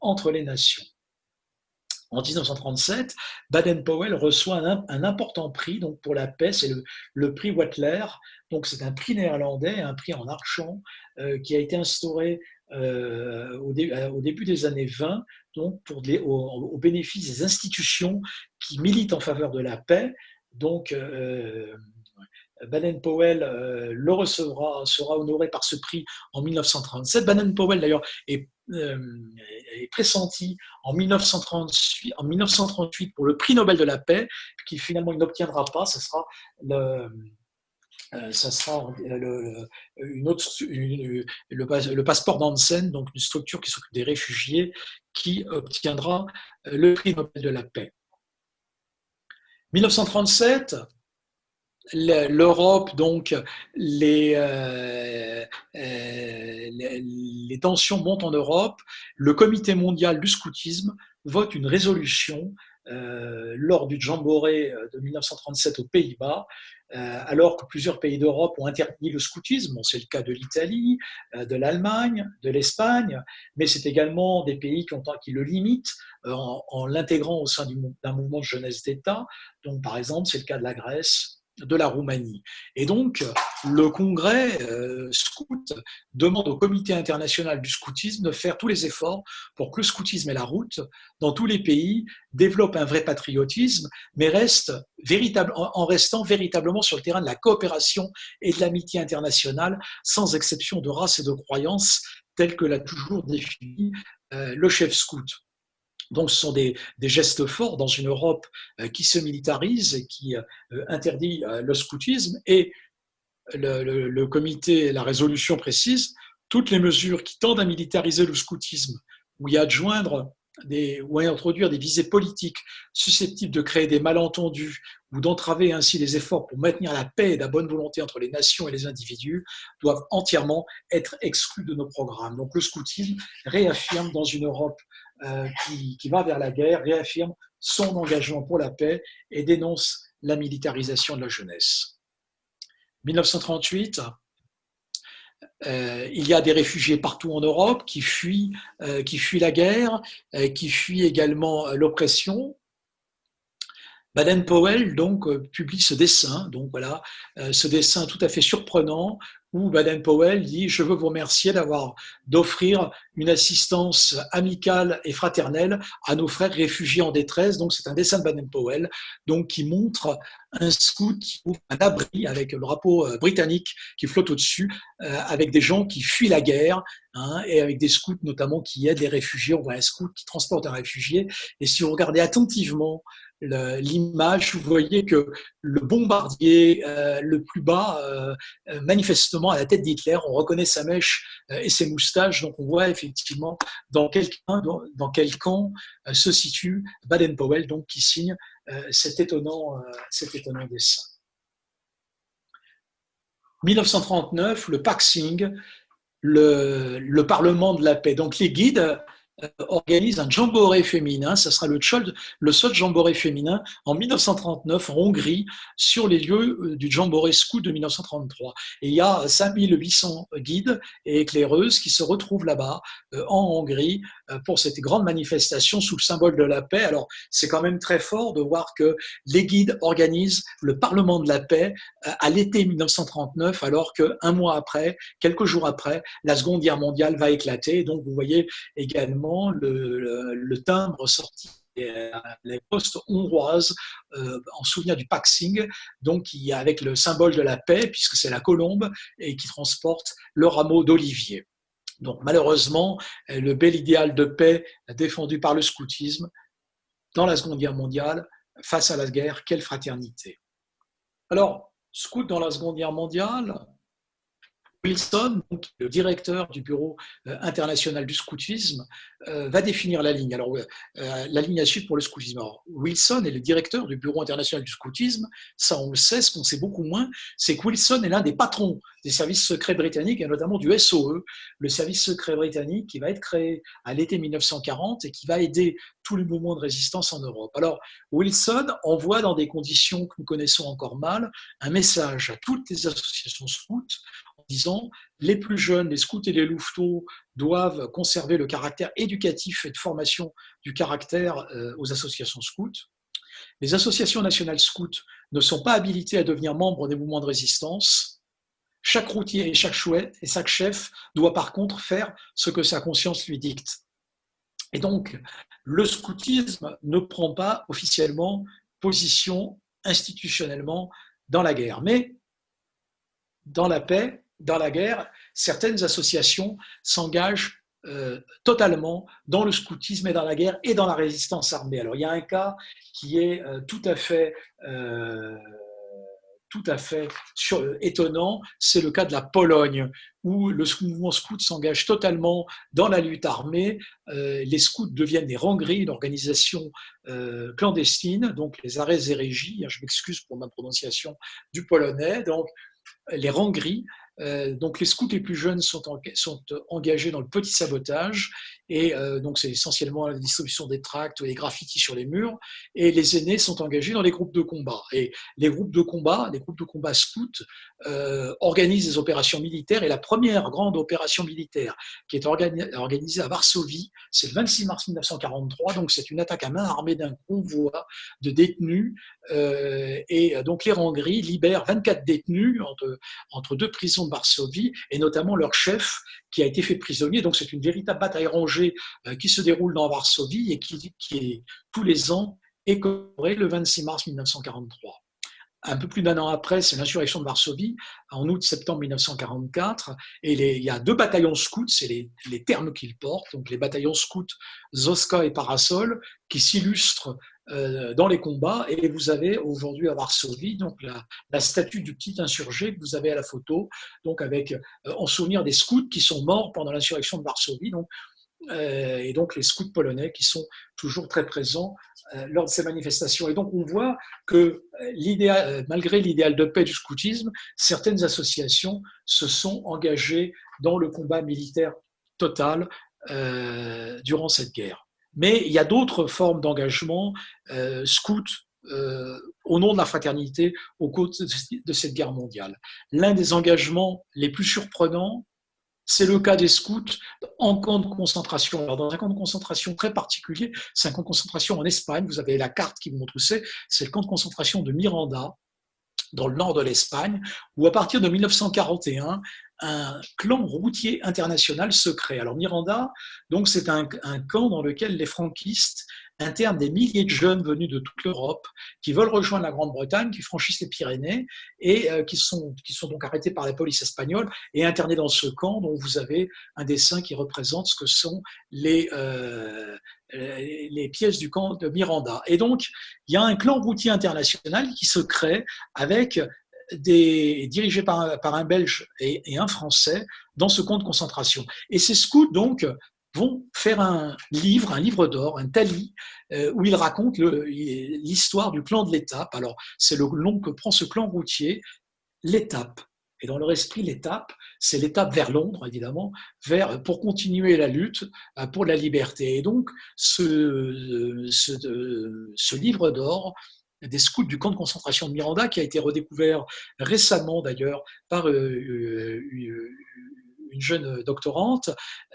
entre les nations. En 1937, Baden-Powell reçoit un, important prix donc pour la paix, c'est le, prix Wattler. Donc c'est un prix néerlandais, un prix en argent euh, qui a été instauré euh, au, début des années 20, donc pour au, bénéfice des institutions qui militent en faveur de la paix. Donc euh, Baden-Powell le recevra, sera honoré par ce prix en 1937. Baden-Powell d'ailleurs est euh, est pressenti en 1938, en 1938 pour le prix Nobel de la paix, qui finalement il n'obtiendra pas. Ce sera le, ça sera le, une autre, le, passeport d'Ansen, donc une structure qui s'occupe des réfugiés, qui obtiendra le prix Nobel de la paix. 1937, l'Europe, donc les, euh, euh, tensions montent en Europe. Le Comité mondial du scoutisme vote une résolution euh, lors du Jamboree de 1937 aux Pays-Bas, alors que plusieurs pays d'Europe ont interdit le scoutisme. c'est le cas de l'Italie, de l'Allemagne, de l'Espagne, mais c'est également des pays qui, ont, qui le limitent en, en l'intégrant au sein d'un mouvement de jeunesse d'État. Donc, par exemple, c'est le cas de la Grèce, de la Roumanie. Et donc, le congrès euh, scout demande au comité international du scoutisme de faire tous les efforts pour que le scoutisme et la route, dans tous les pays, développent un vrai patriotisme, mais reste en restant véritablement sur le terrain de la coopération et de l'amitié internationale, sans exception de race et de croyance, tel que l'a toujours défini euh, le chef scout. Donc, ce sont des, gestes forts dans une Europe euh, qui se militarise et qui euh, interdit euh, le scoutisme. Et le, comité, la résolution précise toutes les mesures qui tendent à militariser le scoutisme ou y adjoindre des, ou à introduire des visées politiques susceptibles de créer des malentendus ou d'entraver ainsi les efforts pour maintenir la paix et la bonne volonté entre les nations et les individus doivent entièrement être exclus de nos programmes. Donc le scoutisme réaffirme dans une Europe euh, qui, va vers la guerre, réaffirme son engagement pour la paix et dénonce la militarisation de la jeunesse. 1938, euh, il y a des réfugiés partout en Europe qui fuient, euh, qui fuient la guerre, qui fuient également l'oppression. Baden-Powell donc publie ce dessin, donc voilà, ce dessin tout à fait surprenant où Baden-Powell dit Je veux vous remercier d'avoir d'offrir une assistance amicale et fraternelle à nos frères réfugiés en détresse. Donc, c'est un dessin de Baden-Powell donc, qui montre un scout qui ouvre un abri avec le drapeau euh, britannique qui flotte au-dessus, euh, avec des gens qui fuient la guerre hein, et avec des scouts notamment qui aident les réfugiés. On voit un scout qui transporte un réfugié. Et si vous regardez attentivement l'image, vous voyez que le bombardier euh, le plus bas, manifestement à la tête d'Hitler, on reconnaît sa mèche et ses moustaches, donc on voit effectivement dans quel, dans, quel camp se situe Baden-Powell, donc qui signe cet, étonnant, cet étonnant dessin. 1939, le Paxing, le, le Parlement de la paix. Donc les guides euh, organise un jamboree féminin. Ça sera le, le seul jamboree féminin en 1939 en Hongrie sur les lieux euh, du jamboree scout de 1933. Et il y a 5800 guides et éclaireuses qui se retrouvent là-bas euh, en Hongrie pour cette grande manifestation sous le symbole de la paix. Alors c'est quand même très fort de voir que les guides organisent le Parlement de la paix à l'été 1939 alors qu'un mois après, quelques jours après, la Seconde Guerre mondiale va éclater. Donc vous voyez également le, timbre sorti les postes hongroises euh, en souvenir du Paxing, donc avec le symbole de la paix, puisque c'est la colombe, et qui transporte le rameau d'olivier. Donc malheureusement, le bel idéal de paix défendu par le scoutisme dans la Seconde Guerre mondiale, face à la guerre, quelle fraternité. Alors, scout dans la Seconde Guerre mondiale, Wilson, le directeur du Bureau euh, international du scoutisme, euh, va définir la ligne. Alors, euh, la ligne à suivre pour le scoutisme. Wilson est le directeur du Bureau international du scoutisme. Ça, on le sait. Ce qu'on sait beaucoup moins, c'est que Wilson est l'un des patrons des services secrets britanniques et notamment du SOE, le service secret britannique qui va être créé à l'été 1940 et qui va aider tous les mouvements de résistance en Europe. Alors, Wilson envoie dans des conditions que nous connaissons encore mal un message à toutes les associations scouts les plus jeunes, les scouts et les louveteaux doivent conserver le caractère éducatif et de formation du caractère euh, aux associations scouts. Les associations nationales scouts ne sont pas habilitées à devenir membres des mouvements de résistance. Chaque routier et chaque chouette et chaque chef doit par contre faire ce que sa conscience lui dicte. Et donc, le scoutisme ne prend pas officiellement position institutionnellement dans la guerre. Mais dans la paix, dans la guerre, certaines associations s'engagent euh, totalement dans le scoutisme et dans la guerre et dans la résistance armée. Alors il y a un cas qui est euh, tout à fait euh, tout à fait étonnant, c'est le cas de la Pologne, où le mouvement scout s'engage totalement dans la lutte armée. les scouts deviennent des rangeries, une organisation clandestine, donc les arrêts et régies, hein, je m'excuse pour ma prononciation du polonais, donc les rangeries donc les scouts les plus jeunes sont, engagés dans le petit sabotage et euh, donc c'est essentiellement la distribution des tracts et des graffitis sur les murs. Et les aînés sont engagés dans les groupes de combat. Et les groupes de combat, les groupes de combat scouts euh, organisent des opérations militaires. Et la première grande opération militaire qui est organisée à Varsovie, c'est le 26 mars 1943 donc c'est une attaque à main armée d'un convoi de détenus et donc les Rangris libèrent 24 détenus entre, entre deux prisons de Varsovie, et notamment leur chef qui a été fait prisonnier. Donc c'est une véritable bataille rangée euh, qui se déroule dans Varsovie et qui, est tous les ans écorée le 26 mars 1943 un peu plus d'un an après, c'est l'insurrection de Varsovie, en août-septembre 1944, et il y a deux bataillons scouts, c'est les, termes qu'ils portent, donc les bataillons scouts Zoska et Parasol, qui s'illustrent euh, dans les combats. Et vous avez aujourd'hui à Varsovie donc la, statue du petit insurgé que vous avez à la photo, donc avec euh, en souvenir des scouts qui sont morts pendant l'insurrection de Varsovie. Et donc les scouts polonais qui sont toujours très présents lors de ces manifestations. Et donc on voit que malgré l'idéal de paix du scoutisme, certaines associations se sont engagées dans le combat militaire total durant cette guerre. Mais il y a d'autres formes d'engagement euh, scout euh, au nom de la fraternité au cours de cette guerre mondiale. L'un des engagements les plus surprenants, c'est le cas des scouts en camp de concentration. Alors, dans un camp de concentration très particulier, c'est un camp de concentration en Espagne. Vous avez la carte qui vous montre où c'est. C'est le camp de concentration de Miranda, dans le nord de l'Espagne, où à partir de 1941, un clan routier international secret. Alors Miranda, donc c'est un, camp dans lequel les franquistes internent des milliers de jeunes venus de toute l'Europe qui veulent rejoindre la Grande-Bretagne, qui franchissent les Pyrénées et euh, qui, sont, donc arrêtés par la police espagnole et internés dans ce camp dont vous avez un dessin qui représente ce que sont les, euh, les pièces du camp de Miranda. Et donc, il y a un clan routier international qui se crée avec des, dirigé par un, Belge et, un Français dans ce camp de concentration. Et ces scouts, donc, vont faire un livre, un livre d'or, un tali, euh, où ils racontent l'histoire du clan de l'étape. Alors, c'est le nom que prend ce clan routier, l'étape. Et dans leur esprit, l'étape, c'est l'étape vers Londres, évidemment, vers, pour continuer la lutte euh, pour la liberté. Et donc, ce, ce, ce livre d'or des scouts du camp de concentration de Miranda, qui a été redécouvert récemment d'ailleurs par euh, euh, une jeune doctorante,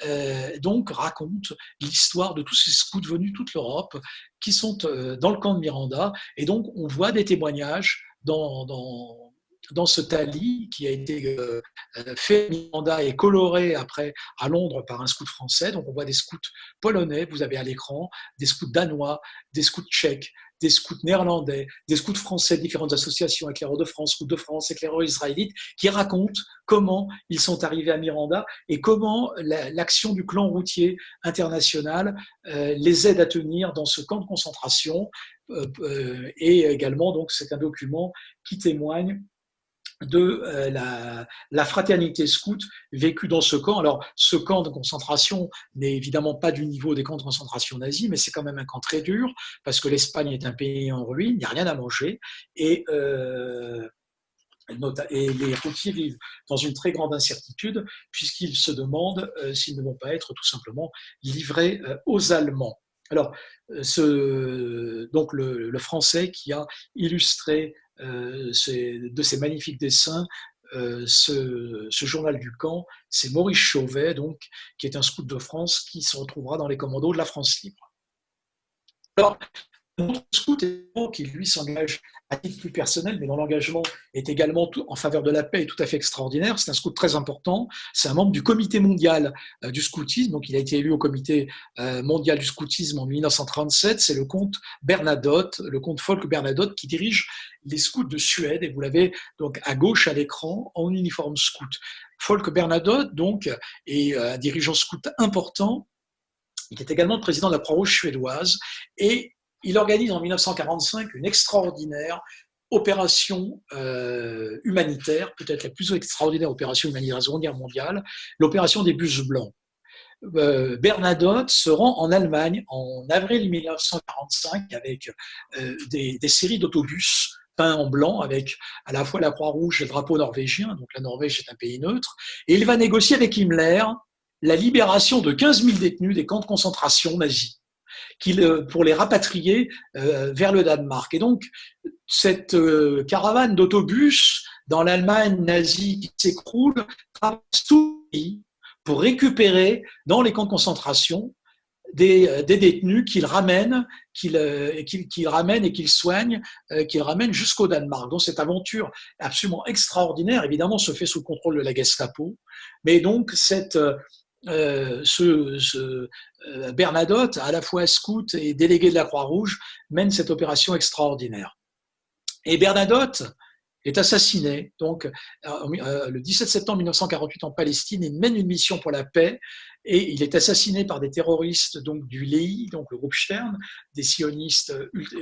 euh, donc raconte l'histoire de tous ces scouts venus toute l'Europe qui sont dans le camp de Miranda. Et donc on voit des témoignages dans, dans, dans ce tali qui a été fait à Miranda et coloré après à Londres par un scout français. Donc on voit des scouts polonais, vous avez à l'écran, des scouts danois, des scouts tchèques, des scouts néerlandais, des scouts français, différentes associations, éclaireurs de France, scouts de France, éclaireurs israélites, qui racontent comment ils sont arrivés à Miranda et comment l'action du clan routier international euh, les aide à tenir dans ce camp de concentration. Euh, euh, et également, donc, c'est un document qui témoigne de euh, la, fraternité scout vécue dans ce camp. Alors, ce camp de concentration n'est évidemment pas du niveau des camps de concentration nazis, mais c'est quand même un camp très dur, parce que l'Espagne est un pays en ruine, il n'y a rien à manger, et, euh, et les routiers vivent dans une très grande incertitude, puisqu'ils se demandent euh, s'ils ne vont pas être tout simplement livrés aux Allemands. Alors, donc le, français qui a illustré euh, de ces magnifiques dessins euh, ce, journal du camp, c'est Maurice Chauvet, donc, qui est un scout de France qui se retrouvera dans les commandos de la France libre. Alors, notre scout, qui lui s'engage à titre plus personnel, mais dont l'engagement est également en faveur de la paix et tout à fait extraordinaire. C'est un scout très important. C'est un membre du comité mondial euh, du scoutisme. Donc, il a été élu au comité euh, mondial du scoutisme en 1937. C'est le comte Bernadotte, le comte Folk Bernadotte, qui dirige les scouts de Suède. Et vous l'avez donc à gauche à l'écran en uniforme scout. Folk Bernadotte, donc, est euh, un dirigeant scout important. Il est également le président de la Croix-Rouge suédoise et il organise en 1945 une extraordinaire opération euh, humanitaire, peut-être la plus extraordinaire opération humanitaire de la Seconde Guerre mondiale, l'opération des bus blancs. Euh, Bernadotte se rend en Allemagne en avril 1945 avec euh, des, séries d'autobus peints en blanc avec à la fois la Croix-Rouge et le drapeau norvégien, donc la Norvège est un pays neutre, et il va négocier avec Himmler la libération de 15 000 détenus des camps de concentration nazis pour les rapatrier euh, vers le Danemark. Et donc, cette euh, caravane d'autobus dans l'Allemagne nazie qui s'écroule traverse tout le pays pour récupérer dans les camps de concentration des, euh, détenus qu'ils ramènent, qu'ils ramènent et qu'ils soignent, qu'ils ramènent jusqu'au Danemark. Donc cette aventure absolument extraordinaire, évidemment, se fait sous le contrôle de la Gestapo, mais donc cette, euh, ce, euh, Bernadotte, à la fois scout et délégué de la Croix-Rouge, mène cette opération extraordinaire. Et Bernadotte est assassiné donc euh, le 17 septembre 1948 en Palestine. Il mène une mission pour la paix et il est assassiné par des terroristes donc du LEI, donc le groupe Stern, des sionistes,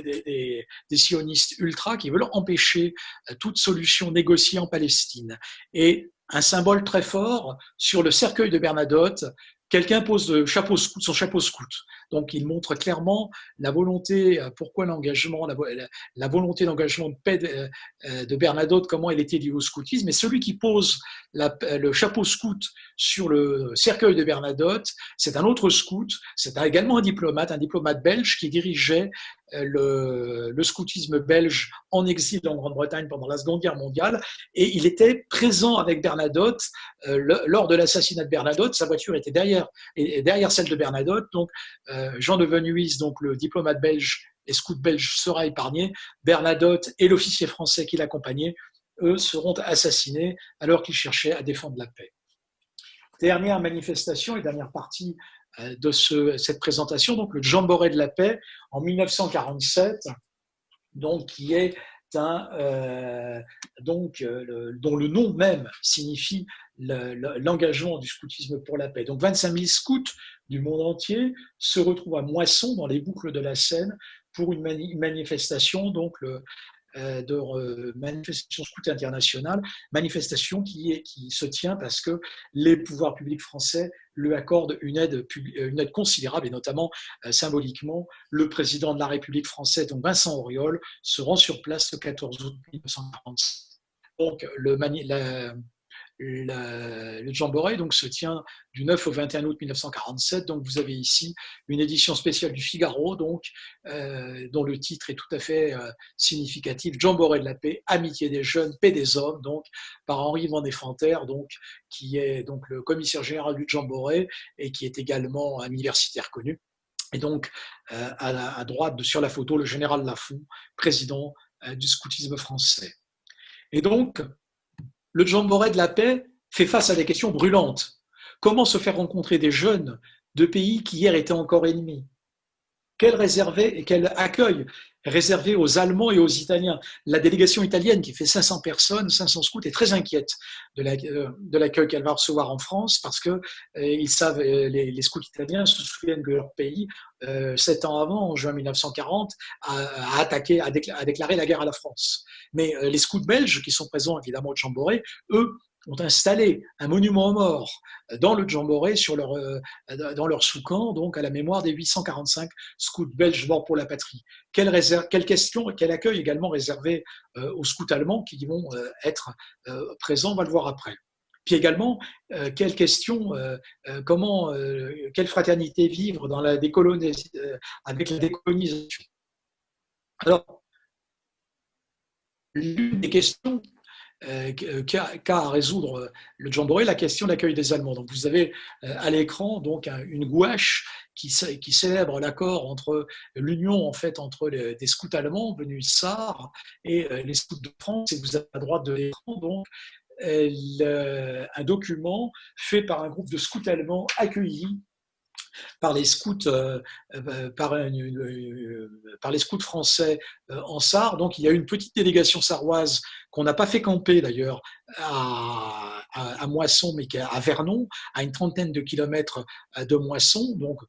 des, des sionistes ultra qui veulent empêcher toute solution négociée en Palestine. Et un symbole très fort sur le cercueil de Bernadotte. Quelqu'un pose son chapeau scout. Donc, il montre clairement la volonté, euh, pourquoi l'engagement, la, volonté d'engagement de paix de, euh, Bernadotte, comment elle était liée au scoutisme. Et celui qui pose le chapeau scout sur le cercueil de Bernadotte, c'est un autre scout, c'est également un diplomate, un diplomate belge qui dirigeait euh, le, scoutisme belge en exil en Grande-Bretagne pendant la Seconde Guerre mondiale. Et il était présent avec Bernadotte lors de l'assassinat de Bernadotte. Sa voiture était derrière, derrière celle de Bernadotte. Donc, euh, Jean de Venuis, donc le diplomate belge et scout belge, sera épargné. Bernadotte et l'officier français qui l'accompagnait, eux, seront assassinés alors qu'ils cherchaient à défendre la paix. Dernière manifestation et dernière partie euh, de cette présentation, donc le Jamboree de la paix en 1947, donc qui est euh, donc, dont le nom même signifie l'engagement du scoutisme pour la paix. Donc 25 000 scouts du monde entier se retrouvent à Moisson, dans les boucles de la Seine, pour une manifestation, donc le, euh, de manifestation scout internationale, manifestation qui, se tient parce que les pouvoirs publics français lui accordent une aide, une aide considérable et notamment euh, symboliquement, le président de la République française, donc Vincent Auriol, se rend sur place le 14 août 1946. Donc, le Jamboree donc, se tient du 9 au 21 août 1947. Donc, vous avez ici une édition spéciale du Figaro, donc, euh, dont le titre est tout à fait euh, significatif Jamboree de la paix, amitié des jeunes, paix des hommes, donc, par Henri Van Fanter, donc, qui est donc, le commissaire général du Jamboree et qui est également un universitaire connu. Et donc, euh, à, à, droite, sur la photo, le général Lafont, président du scoutisme français. Et donc, le Jamboree de la paix fait face à des questions brûlantes. Comment se faire rencontrer des jeunes de pays qui hier étaient encore ennemis? Quel réservé et quel accueil réservé aux Allemands et aux Italiens. La délégation italienne, qui fait 500 personnes, 500 scouts, est très inquiète euh, de l'accueil qu'elle va recevoir en France parce que euh, ils savent, euh, les, scouts italiens se souviennent que leur pays, sept ans avant, en juin 1940, a, attaqué, a, déclaré la guerre à la France. Mais les scouts belges, qui sont présents évidemment au Chamboré, eux, ont installé un monument aux morts dans le Jamboree, sur leur, euh, dans leur sous-camp, donc à la mémoire des 845 scouts belges morts pour la patrie. Quelle, réserve, quelle question, quel accueil également réservé euh, aux scouts allemands qui vont euh, être présents, on va le voir après. Puis également, quelle question, comment, quelle fraternité vivre dans la avec la décolonisation? Alors, l'une des questions euh, qu'a à résoudre euh, le Jamboree, la question de l'accueil des Allemands. Donc vous avez euh, à l'écran donc une gouache qui, célèbre l'accord entre l'union en fait entre les, des scouts allemands venus Sarre et les scouts de France. Et vous avez à droite de l'écran donc un document fait par un groupe de scouts allemands accueillis par les scouts, euh, euh, euh, par, les scouts français en Sarre. Donc il y a une petite délégation sarroise qu'on n'a pas fait camper d'ailleurs à, à, Moisson, mais à Vernon, à une trentaine de kilomètres de Moisson. Donc,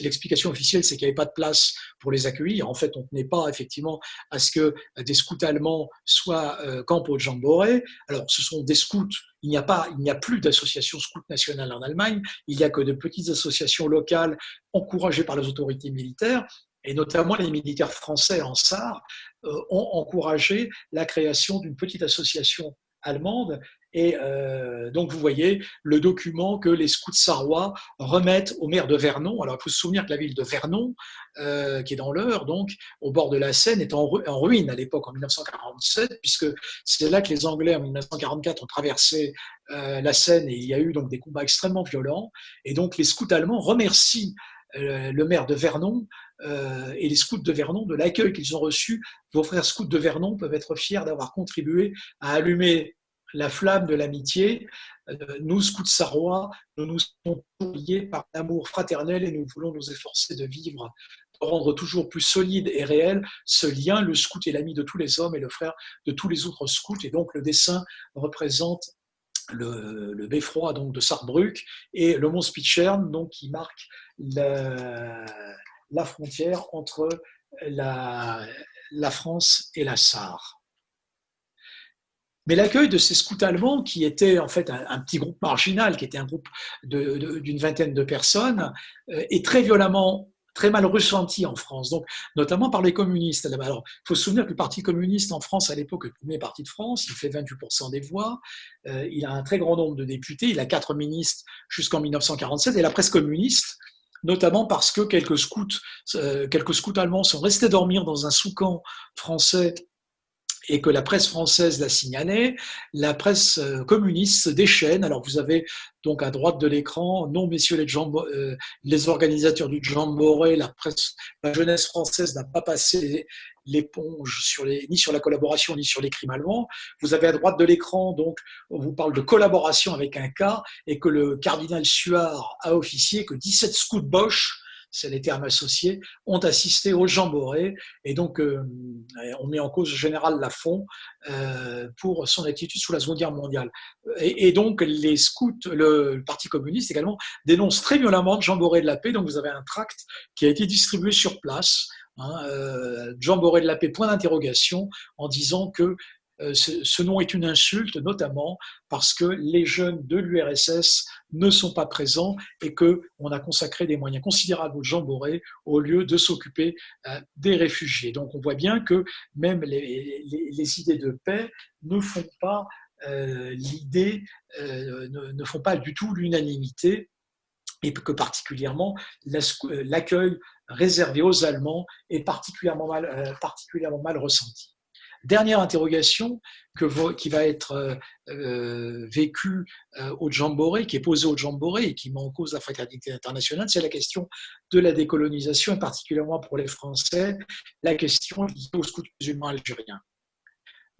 l'explication officielle, c'est qu'il n'y avait pas de place pour les accueillir. En fait, on ne tenait pas effectivement à ce que des scouts allemands soient campent au Jamboree. Alors, ce sont des scouts il n'y a pas, il n'y a plus d'association scout nationale en Allemagne. Il n'y a que de petites associations locales encouragées par les autorités militaires et notamment les militaires français en SAR, euh, ont encouragé la création d'une petite association allemande. Et euh, donc, vous voyez le document que les scouts sarrois remettent au maire de Vernon. Alors, il faut se souvenir que la ville de Vernon, euh, qui est dans l'Eure, donc au bord de la Seine, est en, ruine à l'époque, en 1947, puisque c'est là que les Anglais, en 1944, ont traversé la Seine et il y a eu donc des combats extrêmement violents. Et donc, les scouts allemands remercient le maire de Vernon euh, et les scouts de Vernon, de l'accueil qu'ils ont reçu. Vos frères scouts de Vernon peuvent être fiers d'avoir contribué à allumer la flamme de l'amitié. Euh, nous, scouts sarrois, nous nous sommes liés par l'amour fraternel et nous voulons nous efforcer de vivre, de rendre toujours plus solide et réel ce lien. Le scout est l'ami de tous les hommes et le frère de tous les autres scouts. Et donc, le dessin représente le, beffroi de Sarrebruck et le mont Spichern donc qui marque la frontière entre la, France et la Sarre. Mais l'accueil de ces scouts allemands, qui étaient en fait un, petit groupe marginal, qui était un groupe d'une vingtaine de personnes, euh, est très violemment, très mal ressenti en France, donc notamment par les communistes. Alors, il faut se souvenir que le Parti communiste en France, à l'époque, est le premier parti de France, il fait 28% des voix, euh, il a un très grand nombre de députés, il a quatre ministres jusqu'en 1947, et la presse communiste notamment parce que quelques scouts, euh, quelques scouts allemands sont restés dormir dans un sous-camp français et que la presse française l'a signalé, la presse euh, communiste se déchaîne. Alors vous avez donc à droite de l'écran, non messieurs les, euh, les organisateurs du Jamboree, la presse, la jeunesse française n'a pas passé l'éponge sur les, ni sur la collaboration ni sur les crimes allemands. Vous avez à droite de l'écran, donc, on vous parle de collaboration avec un cas et que le cardinal Suard a officié que 17 scouts Bosch c'est les termes associés, ont assisté au Jamboree. Et donc, euh, on met en cause le général Lafont euh, pour son attitude sous la Seconde Guerre mondiale. Et, donc, les scouts, le, Parti communiste également, dénonce très violemment le Jamboree de la paix. Donc, vous avez un tract qui a été distribué sur place Hein, euh, Jean Boré de la Paix, point d'interrogation, en disant que ce, nom est une insulte, notamment parce que les jeunes de l'URSS ne sont pas présents et qu'on a consacré des moyens considérables au Jean Boré au lieu de s'occuper euh, des réfugiés. Donc on voit bien que même les, idées de paix ne font pas l'idée, ne, font pas du tout l'unanimité et que particulièrement l'accueil réservé aux Allemands est euh, particulièrement mal ressenti. Dernière interrogation qui va être euh, euh, vécue au Jamboree, qui est posée au Jamboree et qui met en cause la fraternité internationale, c'est la question de la décolonisation et particulièrement pour les Français, la question liée aux scouts musulmans algériens.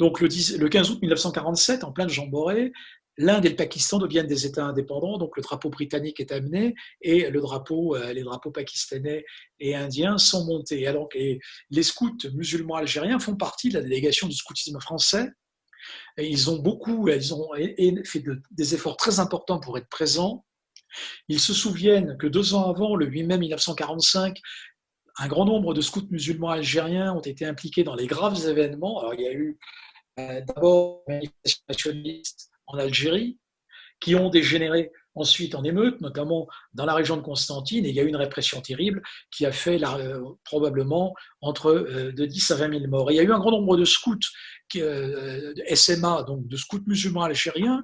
Donc le, 10, le 15 août 1947, en plein Jamboree, l'Inde et le Pakistan deviennent des États indépendants, donc le drapeau britannique est amené et euh, les drapeaux pakistanais et indiens sont montés. Alors les scouts musulmans algériens font partie de la délégation du scoutisme français. Et ils ont beaucoup, ils ont fait des efforts très importants pour être présents. Ils se souviennent que deux ans avant, le 8 mai 1945, un grand nombre de scouts musulmans algériens ont été impliqués dans les graves événements. Alors, il y a eu euh, d'abord une manifestation nationaliste en Algérie, qui ont dégénéré ensuite en émeutes, notamment dans la région de Constantine, et il y a eu une répression terrible qui a fait euh, probablement entre euh, de 10 à 20 000 morts. il y a eu un grand nombre de scouts, euh, SMA, donc de scouts musulmans algériens,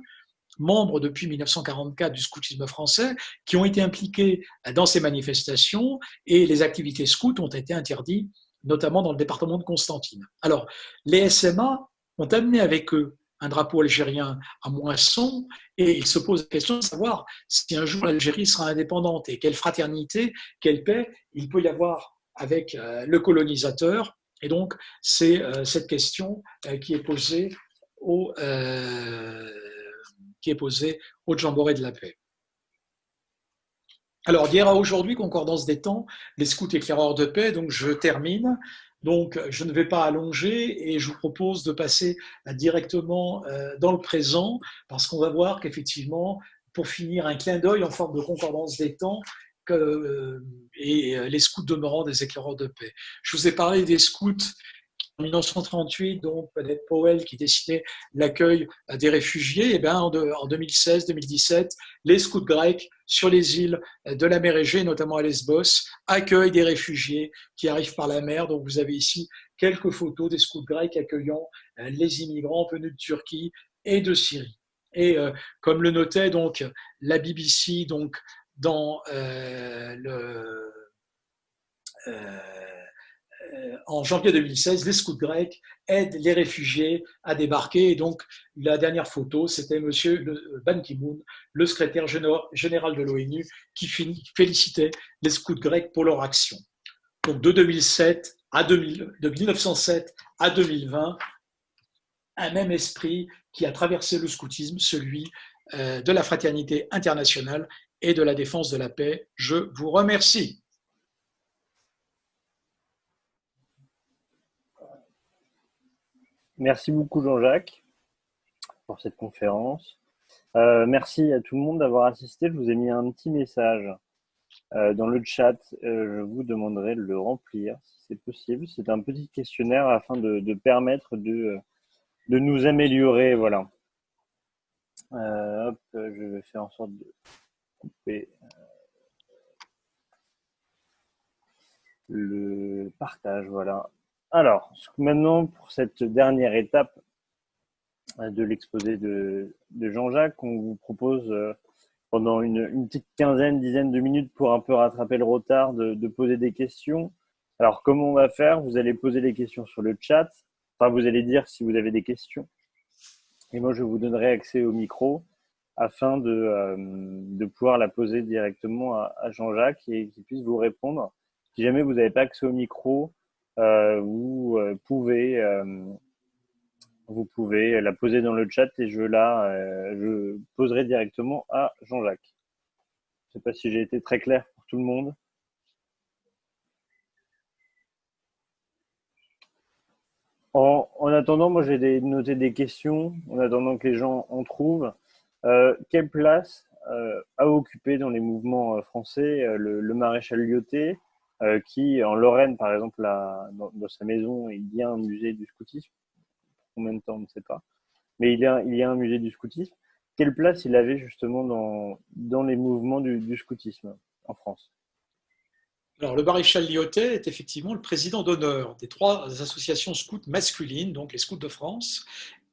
membres depuis 1944 du scoutisme français, qui ont été impliqués dans ces manifestations, et les activités scouts ont été interdites, notamment dans le département de Constantine. Alors, les SMA ont amené avec eux un drapeau algérien à Moisson, et il se pose la question de savoir si un jour l'Algérie sera indépendante et quelle fraternité, quelle paix il peut y avoir avec euh, le colonisateur. Et donc, c'est euh, cette question euh, qui est posée au, qui est posée au de la paix. Alors, d'hier à aujourd'hui, concordance des temps, les scouts éclaireurs de paix, donc je termine. Donc, je ne vais pas allonger et je vous propose de passer directement dans le présent parce qu'on va voir qu'effectivement, pour finir, un clin d'œil en forme de concordance des temps et les scouts demeurant des éclaireurs de paix. Je vous ai parlé des scouts 1938, donc Annette Powell qui dessinait l'accueil des réfugiés, et eh bien en 2016-2017, les scouts grecs sur les îles de la mer Égée, notamment à Lesbos, accueillent des réfugiés qui arrivent par la mer. Donc vous avez ici quelques photos des scouts grecs accueillant euh, les immigrants venus de Turquie et de Syrie. Et euh, comme le notait donc la BBC donc dans euh, le en janvier 2016, les scouts grecs aident les réfugiés à débarquer. Et donc, la dernière photo, c'était M. Ban Ki-moon, le secrétaire général de l'ONU, qui félicitait les scouts grecs pour leur action. Donc, de, 2007 à de 1907 à 2020, un même esprit qui a traversé le scoutisme, celui euh, de la fraternité internationale et de la défense de la paix. Je vous remercie. Merci beaucoup Jean-Jacques pour cette conférence. Euh, merci à tout le monde d'avoir assisté. Je vous ai mis un petit message euh, dans le chat. Euh, je vous demanderai de le remplir si c'est possible. C'est un petit questionnaire afin de, permettre de, de, nous améliorer. Voilà. hop, je vais faire en sorte de couper le partage. Voilà. Alors, maintenant, pour cette dernière étape euh, de l'exposé de, Jean-Jacques, on vous propose euh, pendant une, petite quinzaine, dizaine de minutes pour un peu rattraper le retard, de, poser des questions. Alors, comment on va faire? Vous allez poser les questions sur le chat. Enfin, vous allez dire si vous avez des questions. Et moi, je vous donnerai accès au micro afin de, euh, pouvoir la poser directement à, Jean-Jacques et qu'il puisse vous répondre. Si jamais vous n'avez pas accès au micro, vous euh, pouvez euh, vous pouvez la poser dans le chat et je la je poserai directement à Jean-Jacques. Je ne sais pas si j'ai été très clair pour tout le monde. En, attendant, moi j'ai noté des questions, en attendant que les gens en trouvent. quelle place a occupé dans les mouvements français le, le maréchal Lyoté euh, qui, en Lorraine, par exemple, dans, sa maison, il y a un musée du scoutisme. Combien de temps, on ne sait pas. Mais il y, a, un musée du scoutisme. Quelle place il avait justement dans, les mouvements du, du scoutisme en France? Alors, le maréchal Lyotet est effectivement le président d'honneur des trois associations scouts masculines, donc les scouts de France,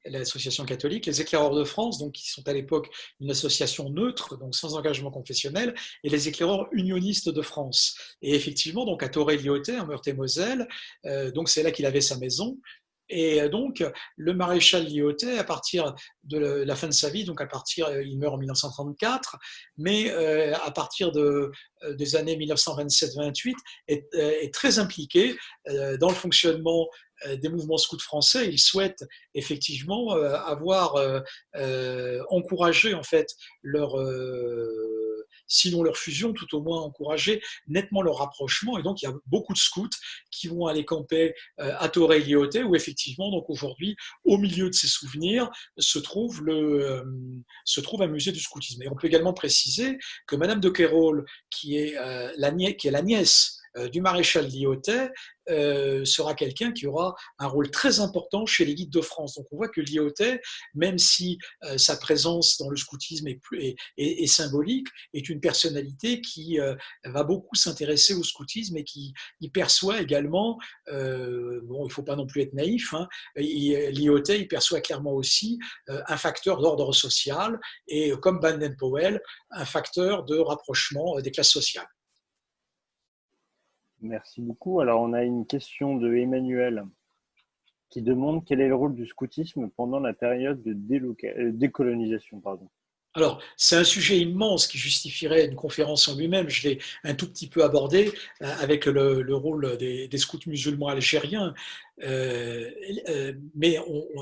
l'association catholique, les éclaireurs de France, donc qui sont à l'époque une association neutre, donc sans engagement confessionnel, et les éclaireurs unionistes de France. Et effectivement, donc à Toré-Lyotet, en Meurthe-et-Moselle, euh, donc c'est là qu'il avait sa maison, et euh, donc, le maréchal Lyotet, à partir de la fin de sa vie, donc à partir, euh, il meurt en 1934, mais euh, à partir de, des années 1927-28, est, est, très impliqué dans le fonctionnement des mouvements scouts français. Il souhaite effectivement avoir encouragé en fait leur sinon leur fusion, tout au moins encourager nettement leur rapprochement. Et donc, il y a beaucoup de scouts qui vont aller camper euh, à Torre-Lyoté, où effectivement, donc aujourd'hui, au milieu de ces souvenirs, se trouve, le, euh, se trouve un musée du scoutisme. Et on peut également préciser que Madame de Quérol, euh, qui est la nièce du maréchal Lyotet, euh, sera quelqu'un qui aura un rôle très important chez les guides de France. Donc on voit que Lyotet, même si euh, sa présence dans le scoutisme est, plus, est, symbolique, est une personnalité qui euh, va beaucoup s'intéresser au scoutisme et qui y perçoit également, bon il ne faut pas non plus être naïf, hein, Lyotet il perçoit clairement aussi un facteur d'ordre social et comme Baden-Powell, un facteur de rapprochement des classes sociales. Merci beaucoup. Alors, on a une question de Emmanuel qui demande quel est le rôle du scoutisme pendant la période de euh, décolonisation. Pardon. Alors, c'est un sujet immense qui justifierait une conférence en lui-même. Je l'ai un tout petit peu abordé euh, avec le, rôle des, scouts musulmans algériens. Euh, euh, mais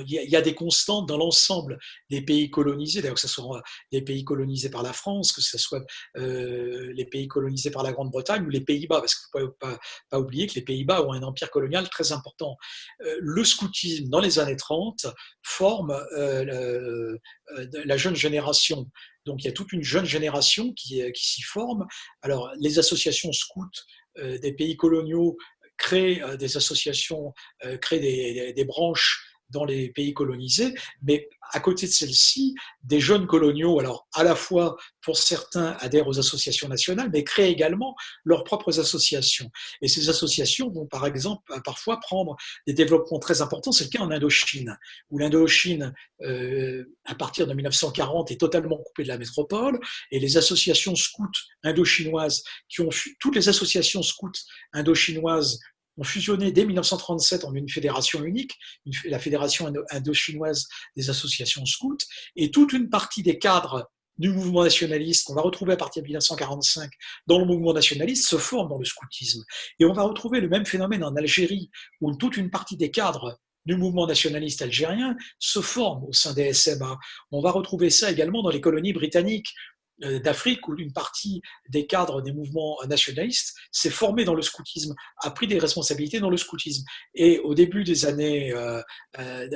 il y, a des constantes dans l'ensemble des pays colonisés, d'ailleurs que ce soit les pays colonisés par la France, que ce soit euh, les pays colonisés par la Grande-Bretagne ou les Pays-Bas, parce qu'il ne faut pas, oublier que les Pays-Bas ont un empire colonial très important. le scoutisme, dans les années 30, forme la jeune génération. Donc il y a toute une jeune génération qui, qui s'y forme. Alors les associations scouts des pays coloniaux créer euh, des associations, euh, créer des, branches dans les pays colonisés, mais à côté de celle-ci, des jeunes coloniaux, alors à la fois pour certains adhèrent aux associations nationales, mais créent également leurs propres associations. Et ces associations vont par exemple parfois prendre des développements très importants. C'est le cas en Indochine, où l'Indochine, euh, à partir de 1940, est totalement coupée de la métropole, et les associations scouts indochinoises, qui ont toutes les associations scouts indochinoises ont fusionné dès 1937 en une fédération unique, la Fédération indo-chinoise des associations scouts, et toute une partie des cadres du mouvement nationaliste qu'on va retrouver à partir de 1945 dans le mouvement nationaliste se forment dans le scoutisme. Et on va retrouver le même phénomène en Algérie, où toute une partie des cadres du mouvement nationaliste algérien se forment au sein des SMA. On va retrouver ça également dans les colonies britanniques, d'Afrique où une partie des cadres des mouvements nationalistes s'est formée dans le scoutisme, a pris des responsabilités dans le scoutisme. Et au début des années, euh, euh,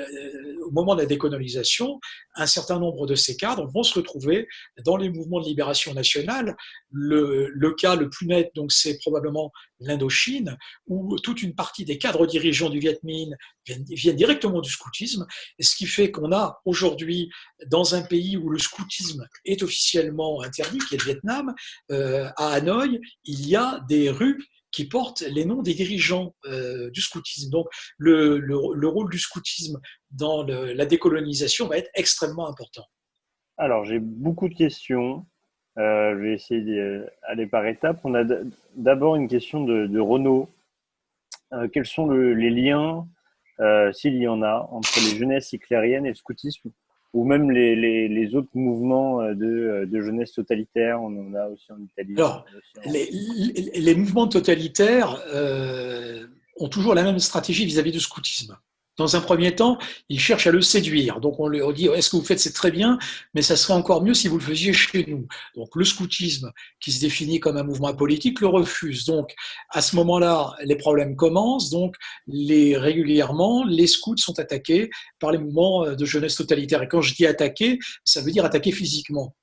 au moment de la décolonisation, un certain nombre de ces cadres vont se retrouver dans les mouvements de libération nationale. Le, le cas le plus net, donc, c'est probablement l'Indochine, où toute une partie des cadres dirigeants du Viet Minh viennent, directement du scoutisme, ce qui fait qu'on a aujourd'hui, dans un pays où le scoutisme est officiellement interdit, qui est le Vietnam, euh, à Hanoï, il y a des rues qui portent les noms des dirigeants euh, du scoutisme. Donc le, le, rôle du scoutisme dans la décolonisation va être extrêmement important. Alors j'ai beaucoup de questions. Euh, je vais essayer d'aller par étapes. On a d'abord une question de Renaud. quels sont les liens, s'il y en a, entre les jeunesses éclairiennes et le scoutisme ou même les, les, les, autres mouvements euh, de, euh, de, jeunesse totalitaire, on en a aussi en Italie. Alors, les, les, mouvements totalitaires euh, ont toujours la même stratégie vis-à-vis du scoutisme. Dans un premier temps, il cherche à le séduire. Donc on lui dit est-ce que vous faites c'est très bien, mais ça serait encore mieux si vous le faisiez chez nous. Donc le scoutisme, qui se définit comme un mouvement politique, le refuse. Donc à ce moment-là, les problèmes commencent. Donc les régulièrement, les scouts sont attaqués par les mouvements de jeunesse totalitaire. Et quand je dis attaquer, ça veut dire attaquer physiquement.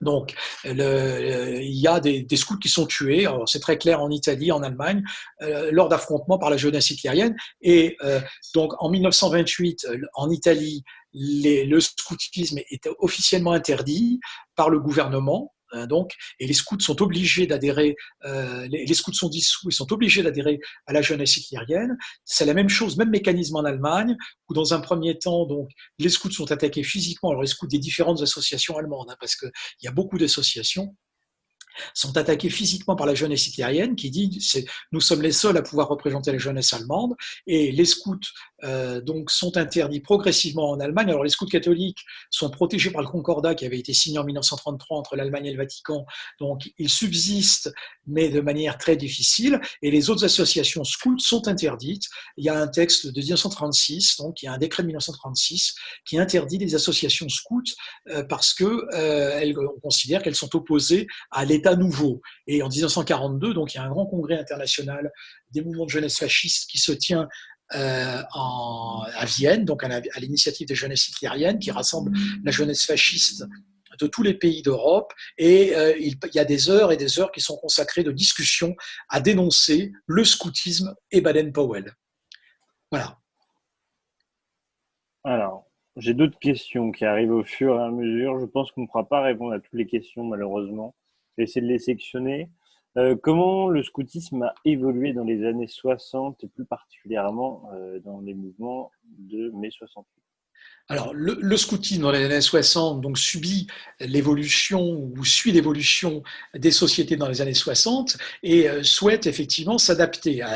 Donc, le, il y a des, scouts qui sont tués, c'est très clair en Italie, en Allemagne, euh, lors d'affrontements par la jeunesse hitlérienne. Et euh, donc, en 1928, euh, en Italie, les, le scoutisme était officiellement interdit par le gouvernement. Hein, donc, et les scouts sont obligés d'adhérer, euh, les, scouts sont dissous, ils sont obligés d'adhérer à la jeunesse hitlérienne. C'est la même chose, même mécanisme en Allemagne, où dans un premier temps, donc, les scouts sont attaqués physiquement, alors les scouts des différentes associations allemandes, hein, parce qu'il y a beaucoup d'associations, sont attaqués physiquement par la jeunesse hitlérienne qui dit nous sommes les seuls à pouvoir représenter la jeunesse allemande et les scouts euh, donc sont interdits progressivement en Allemagne. Alors les scouts catholiques sont protégés par le Concordat qui avait été signé en 1933 entre l'Allemagne et le Vatican, donc ils subsistent mais de manière très difficile et les autres associations scouts sont interdites. Il y a un texte de 1936, donc il y a un décret de 1936 qui interdit les associations scouts euh, parce que euh, on considère qu'elles sont opposées à l'État nouveau. Et en 1942, donc, il y a un grand congrès international des mouvements de jeunesse fascistes qui se tient euh, à Vienne, donc à l'initiative des jeunesses hitlériennes, qui rassemble la jeunesse fasciste de tous les pays d'Europe. Et euh, il, y a des heures et des heures qui sont consacrées de discussions à dénoncer le scoutisme et Baden-Powell. Voilà. Alors, j'ai d'autres questions qui arrivent au fur et à mesure. Je pense qu'on ne pourra pas répondre à toutes les questions, malheureusement vais essayer de les sectionner. Euh, comment le scoutisme a évolué dans les années 60 et plus particulièrement euh, dans les mouvements de mai 68 alors, le, scoutisme dans les années 60 donc, subit l'évolution ou suit l'évolution des sociétés dans les années 60 et euh, souhaite effectivement s'adapter à,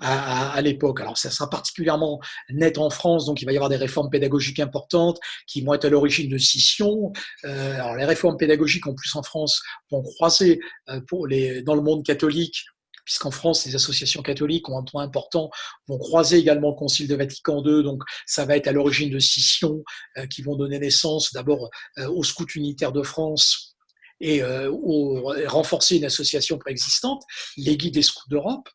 à, à, l'époque. Alors, ça sera particulièrement net en France, donc il va y avoir des réformes pédagogiques importantes qui vont être à l'origine de scissions. Euh, alors, les réformes pédagogiques, en plus en France, vont croiser euh, pour les, dans le monde catholique puisqu'en France, les associations catholiques ont un point important, vont croiser également le Concile de Vatican II, donc ça va être à l'origine de scissions qui vont donner naissance d'abord aux scouts unitaires de France et renforcer une association préexistante, les guides des scouts d'Europe.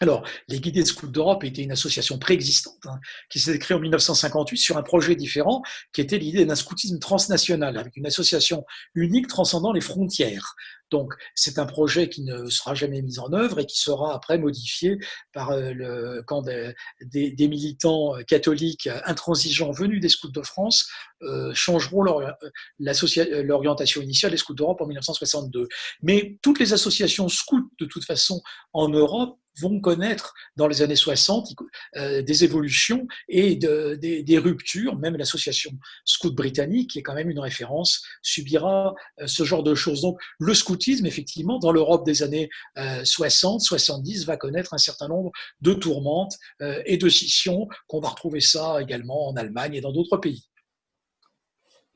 Alors, les Guidés de Scouts d'Europe étaient une association préexistante hein, qui s'est créée en 1958 sur un projet différent qui était l'idée d'un scoutisme transnational avec une association unique transcendant les frontières. Donc, c'est un projet qui ne sera jamais mis en œuvre et qui sera après modifié par euh, le, quand des, militants euh, catholiques intransigeants venus des scouts de France euh, changeront l'orientation initiale des scouts d'Europe en 1962. Mais toutes les associations scouts, de toute façon, en Europe, vont connaître dans les années 60 euh, des évolutions et des, ruptures. Même l'association scout britannique, qui est quand même une référence, subira euh, ce genre de choses. Donc le scoutisme, effectivement, dans l'Europe des années 60, euh, 70, va connaître un certain nombre de tourmentes et de scissions, qu'on va retrouver ça également en Allemagne et dans d'autres pays.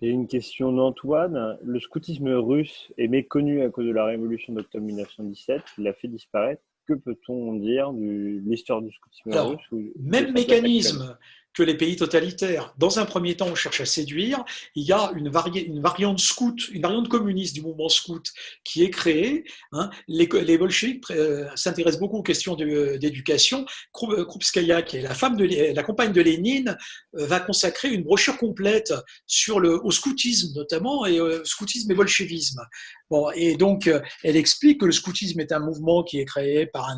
Et une question d'Antoine. Le scoutisme russe est méconnu à cause de la révolution d'octobre 1917, qui l'a fait disparaître que peut-on dire de l'histoire du scoutisme russe Même mécanisme que les pays totalitaires. Dans un premier temps, on cherche à séduire. Il y a une, variante scout, une variante communiste du mouvement scout qui est créée. Hein. Les, les bolcheviks euh, s'intéressent beaucoup aux questions d'éducation. Krupskaya, qui est la femme la compagne de Lénine, euh, va consacrer une brochure complète sur le, au scoutisme notamment et au scoutisme et bolchevisme. Bon, et donc, euh, elle explique que le scoutisme est un mouvement qui est créé par,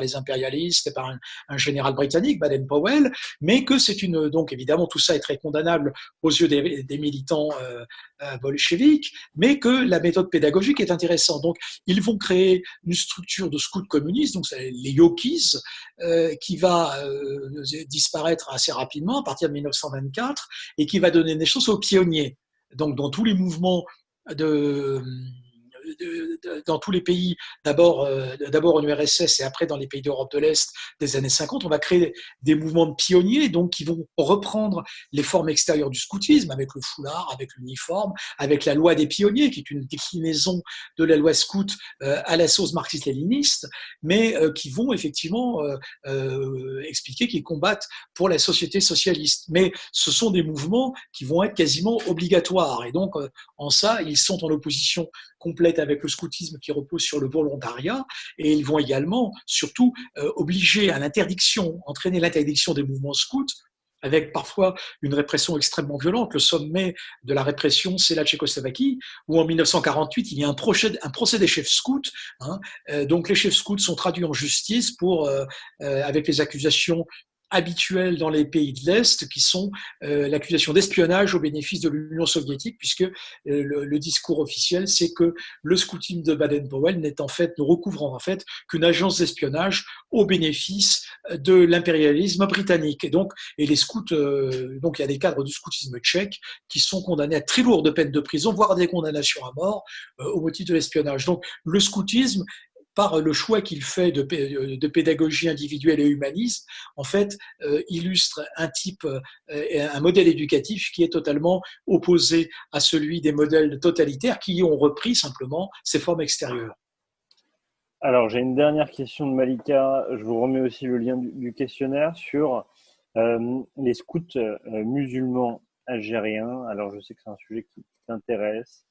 les impérialistes par un général britannique, Baden-Powell, mais que c'est une. Donc, évidemment, tout ça est très condamnable aux yeux des, militants euh, euh, bolcheviques, mais que la méthode pédagogique est intéressante. Donc, ils vont créer une structure de scouts communistes, donc les Yokis, euh, qui va euh, disparaître assez rapidement à partir de 1924 et qui va donner naissance aux pionniers. Donc, dans tous les mouvements de dans tous les pays, d'abord euh, en URSS et après dans les pays d'Europe de l'Est des années 50, on va créer des mouvements de pionniers donc qui vont reprendre les formes extérieures du scoutisme avec le foulard, avec l'uniforme, avec la loi des pionniers qui est une déclinaison de la loi scout euh, à la sauce marxiste-léniniste, mais euh, qui vont effectivement expliquer qu'ils combattent pour la société socialiste. Mais ce sont des mouvements qui vont être quasiment obligatoires et donc en ça ils sont en opposition complète le scoutisme qui repose sur le volontariat, et ils vont également, surtout, euh, obliger à l'interdiction, entraîner l'interdiction des mouvements scouts, avec parfois une répression extrêmement violente. Le sommet de la répression, c'est la Tchécoslovaquie, où en 1948, il y a un procès, un procès des chefs scouts. Hein. Euh, donc les chefs scouts sont traduits en justice pour, euh, avec les accusations habituels dans les pays de l'Est, qui sont euh, l'accusation d'espionnage au bénéfice de l'Union soviétique, puisque euh, le, discours officiel, c'est que le scouting de Baden-Powell n'est en fait, ne recouvre en fait qu'une agence d'espionnage au bénéfice de l'impérialisme britannique. Et donc, et les scouts, euh, donc il y a des cadres du scoutisme tchèque qui sont condamnés à très lourdes peines de prison, voire des condamnations à mort au motif de l'espionnage. Donc, le scoutisme par le choix qu'il fait de, de, pédagogie individuelle et humaniste, en fait, euh, illustre un type, euh, un modèle éducatif qui est totalement opposé à celui des modèles totalitaires qui ont repris simplement ces formes extérieures. Alors, j'ai une dernière question de Malika. Je vous remets aussi le lien du, questionnaire sur euh, les scouts musulmans algériens. Alors, je sais que c'est un sujet qui t'intéresse.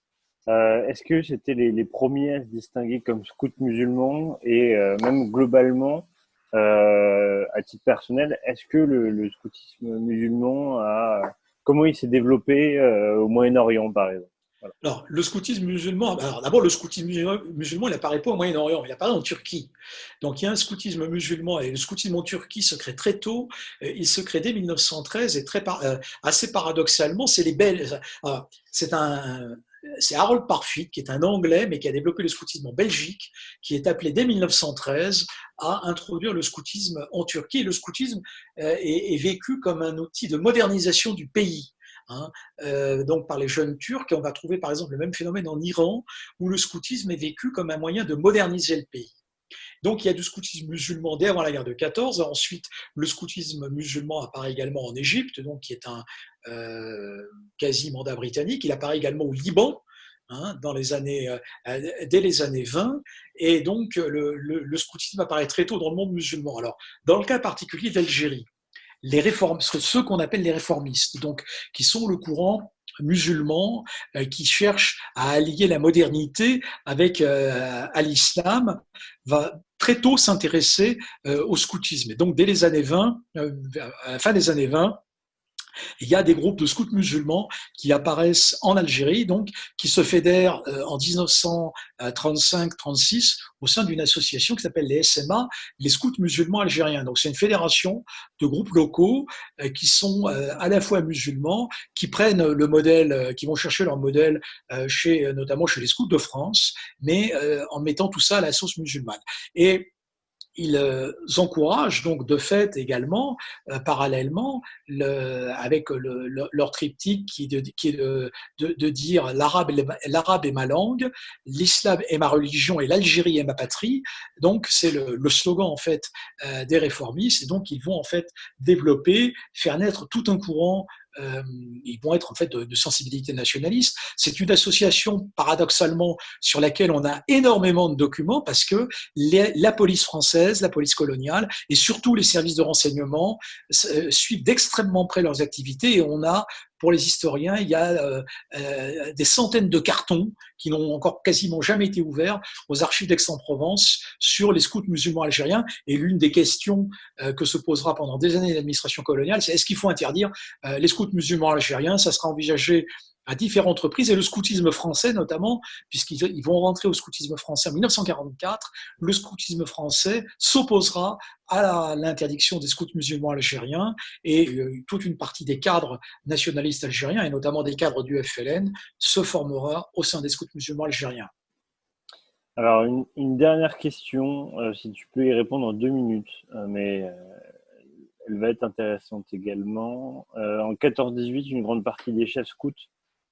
Euh, est-ce que c'était les, premiers à se distinguer comme scouts musulmans et euh, même globalement, euh, à titre personnel, est-ce que le, scoutisme musulman a comment il s'est développé au Moyen-Orient par exemple? Alors, le scoutisme musulman, d'abord, le scoutisme musulman, il n'apparaît pas au Moyen-Orient, il apparaît en Turquie. Donc, il y a un scoutisme musulman et le scoutisme en Turquie se crée très tôt. Il se crée dès 1913 et très, assez paradoxalement, c'est les belles. C'est un, c'est Harold Parfit, qui est un Anglais, mais qui a développé le scoutisme en Belgique, qui est appelé dès 1913 à introduire le scoutisme en Turquie. le scoutisme euh, est, vécu comme un outil de modernisation du pays. Hein, euh, donc par les jeunes Turcs, on va trouver par exemple le même phénomène en Iran, où le scoutisme est vécu comme un moyen de moderniser le pays. Donc il y a du scoutisme musulman dès avant la guerre de 14. Ensuite, le scoutisme musulman apparaît également en Égypte, donc qui est un euh, quasi mandat britannique. Il apparaît également au Liban, Hein, dans les années, dès les années 20, et donc le, scoutisme apparaît très tôt dans le monde musulman. Alors, dans le cas particulier d'Algérie, les réformes, ceux qu'on appelle les réformistes, donc qui sont le courant musulman qui cherche à allier la modernité avec l'islam, va très tôt s'intéresser au scoutisme. Et donc dès les années 20, à la fin des années 20, il y a des groupes de scouts musulmans qui apparaissent en Algérie, donc qui se fédèrent euh, en 1935-36 au sein d'une association qui s'appelle les SMA, les scouts musulmans algériens. Donc c'est une fédération de groupes locaux euh, qui sont euh, à la fois musulmans, qui prennent le modèle, qui vont chercher leur modèle chez, notamment chez les scouts de France, mais en mettant tout ça à la sauce musulmane. Et ils euh, encouragent donc de fait également, euh, parallèlement, le, avec le, leur triptyque qui, qui est de, de, dire l'arabe est ma langue, l'islam est ma religion et l'Algérie est ma patrie. Donc c'est le, le, slogan en fait euh, des réformistes. Et donc ils vont en fait développer, faire naître tout un courant euh, ils vont être en fait de, sensibilité nationaliste. C'est une association paradoxalement sur laquelle on a énormément de documents parce que la police française, la police coloniale et surtout les services de renseignement euh, suivent d'extrêmement près leurs activités et on a pour les historiens, il y a euh, euh, des centaines de cartons qui n'ont encore quasiment jamais été ouverts aux archives d'Aix-en-Provence sur les scouts musulmans algériens. Et l'une des questions euh, que se posera pendant des années l'administration coloniale, c'est est-ce qu'il faut interdire les scouts musulmans algériens? Ça sera envisagé à différentes reprises, et le scoutisme français notamment, puisqu'ils vont rentrer au scoutisme français en 1944, le scoutisme français s'opposera à l'interdiction des scouts musulmans algériens, et euh, toute une partie des cadres nationalistes algériens, et notamment des cadres du FLN, se formera au sein des scouts musulmans algériens. Alors, une, dernière question, euh, si tu peux y répondre en deux minutes, euh, mais elle va être intéressante également. en 14-18, une grande partie des chefs scouts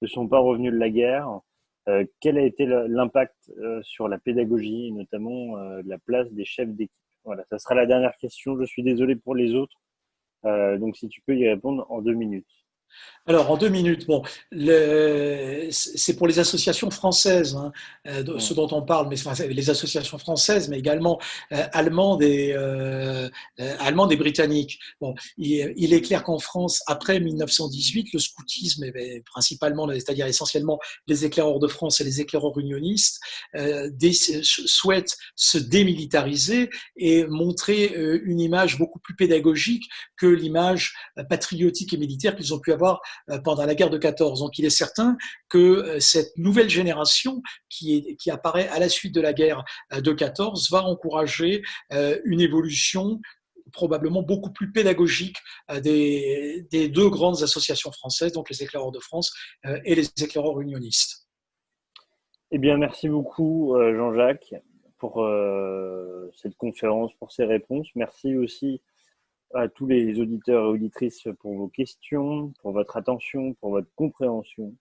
ne sont pas revenus de la guerre. Euh, quel a été l'impact euh, sur la pédagogie, notamment euh, la place des chefs d'équipe? Voilà, ça sera la dernière question. Je suis désolé pour les autres. donc, si tu peux y répondre en deux minutes. Alors, en deux minutes, bon, c'est pour les associations françaises, hein, euh, ce dont on parle, mais les associations françaises, mais également euh, allemandes, et, euh, allemandes et britanniques. Bon, il, est clair qu'en France, après 1918, le scoutisme, principalement, c'est-à-dire essentiellement les éclaireurs de France et les éclaireurs unionistes, souhaitent se démilitariser et montrer une image beaucoup plus pédagogique que l'image patriotique et militaire qu'ils ont pu avoir euh, pendant la guerre de 14. Donc il est certain que euh, cette nouvelle génération qui, apparaît à la suite de la guerre euh, de 14 va encourager une évolution probablement beaucoup plus pédagogique des, deux grandes associations françaises, donc les éclaireurs de France et les éclaireurs unionistes. Eh bien, merci beaucoup Jean-Jacques pour cette conférence, pour ces réponses. Merci aussi à tous les auditeurs et auditrices pour vos questions, pour votre attention, pour votre compréhension.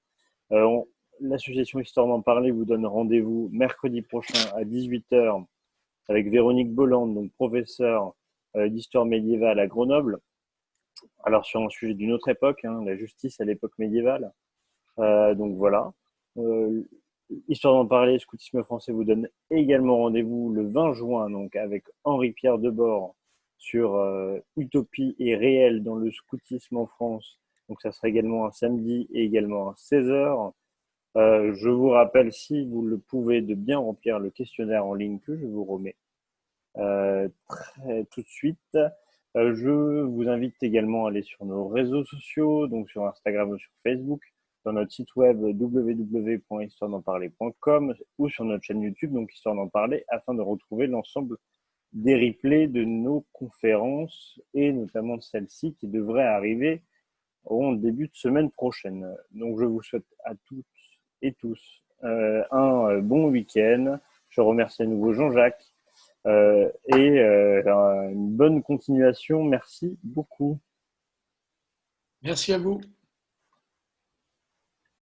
Euh, l'association Histoire d'en parler vous donne rendez-vous mercredi prochain à 18h avec Véronique Bolland, donc professeure euh, d'histoire médiévale à Grenoble. Alors sur un sujet d'une autre époque, hein, la justice à l'époque médiévale. Euh, donc voilà. Histoire d'en parler, Scoutisme français vous donne également rendez-vous le 20 juin donc avec Henri-Pierre Debord sur euh, Utopie et réel dans le scoutisme en France. Donc ça sera également un samedi et également un 16h. Euh, je vous rappelle, si vous le pouvez, de bien remplir le questionnaire en ligne que je vous remets euh, très, tout de suite. je vous invite également à aller sur nos réseaux sociaux, donc sur Instagram ou sur Facebook, sur notre site web www.histoiredenparler.com ou sur notre chaîne YouTube, donc Histoire d'en parler, afin de retrouver l'ensemble des replays de nos conférences et notamment celle-ci qui devrait arriver au début de semaine prochaine. Donc je vous souhaite à toutes et tous euh, un euh, bon week-end. Je remercie à nouveau Jean-Jacques euh, et une bonne continuation. Merci beaucoup. Merci à vous.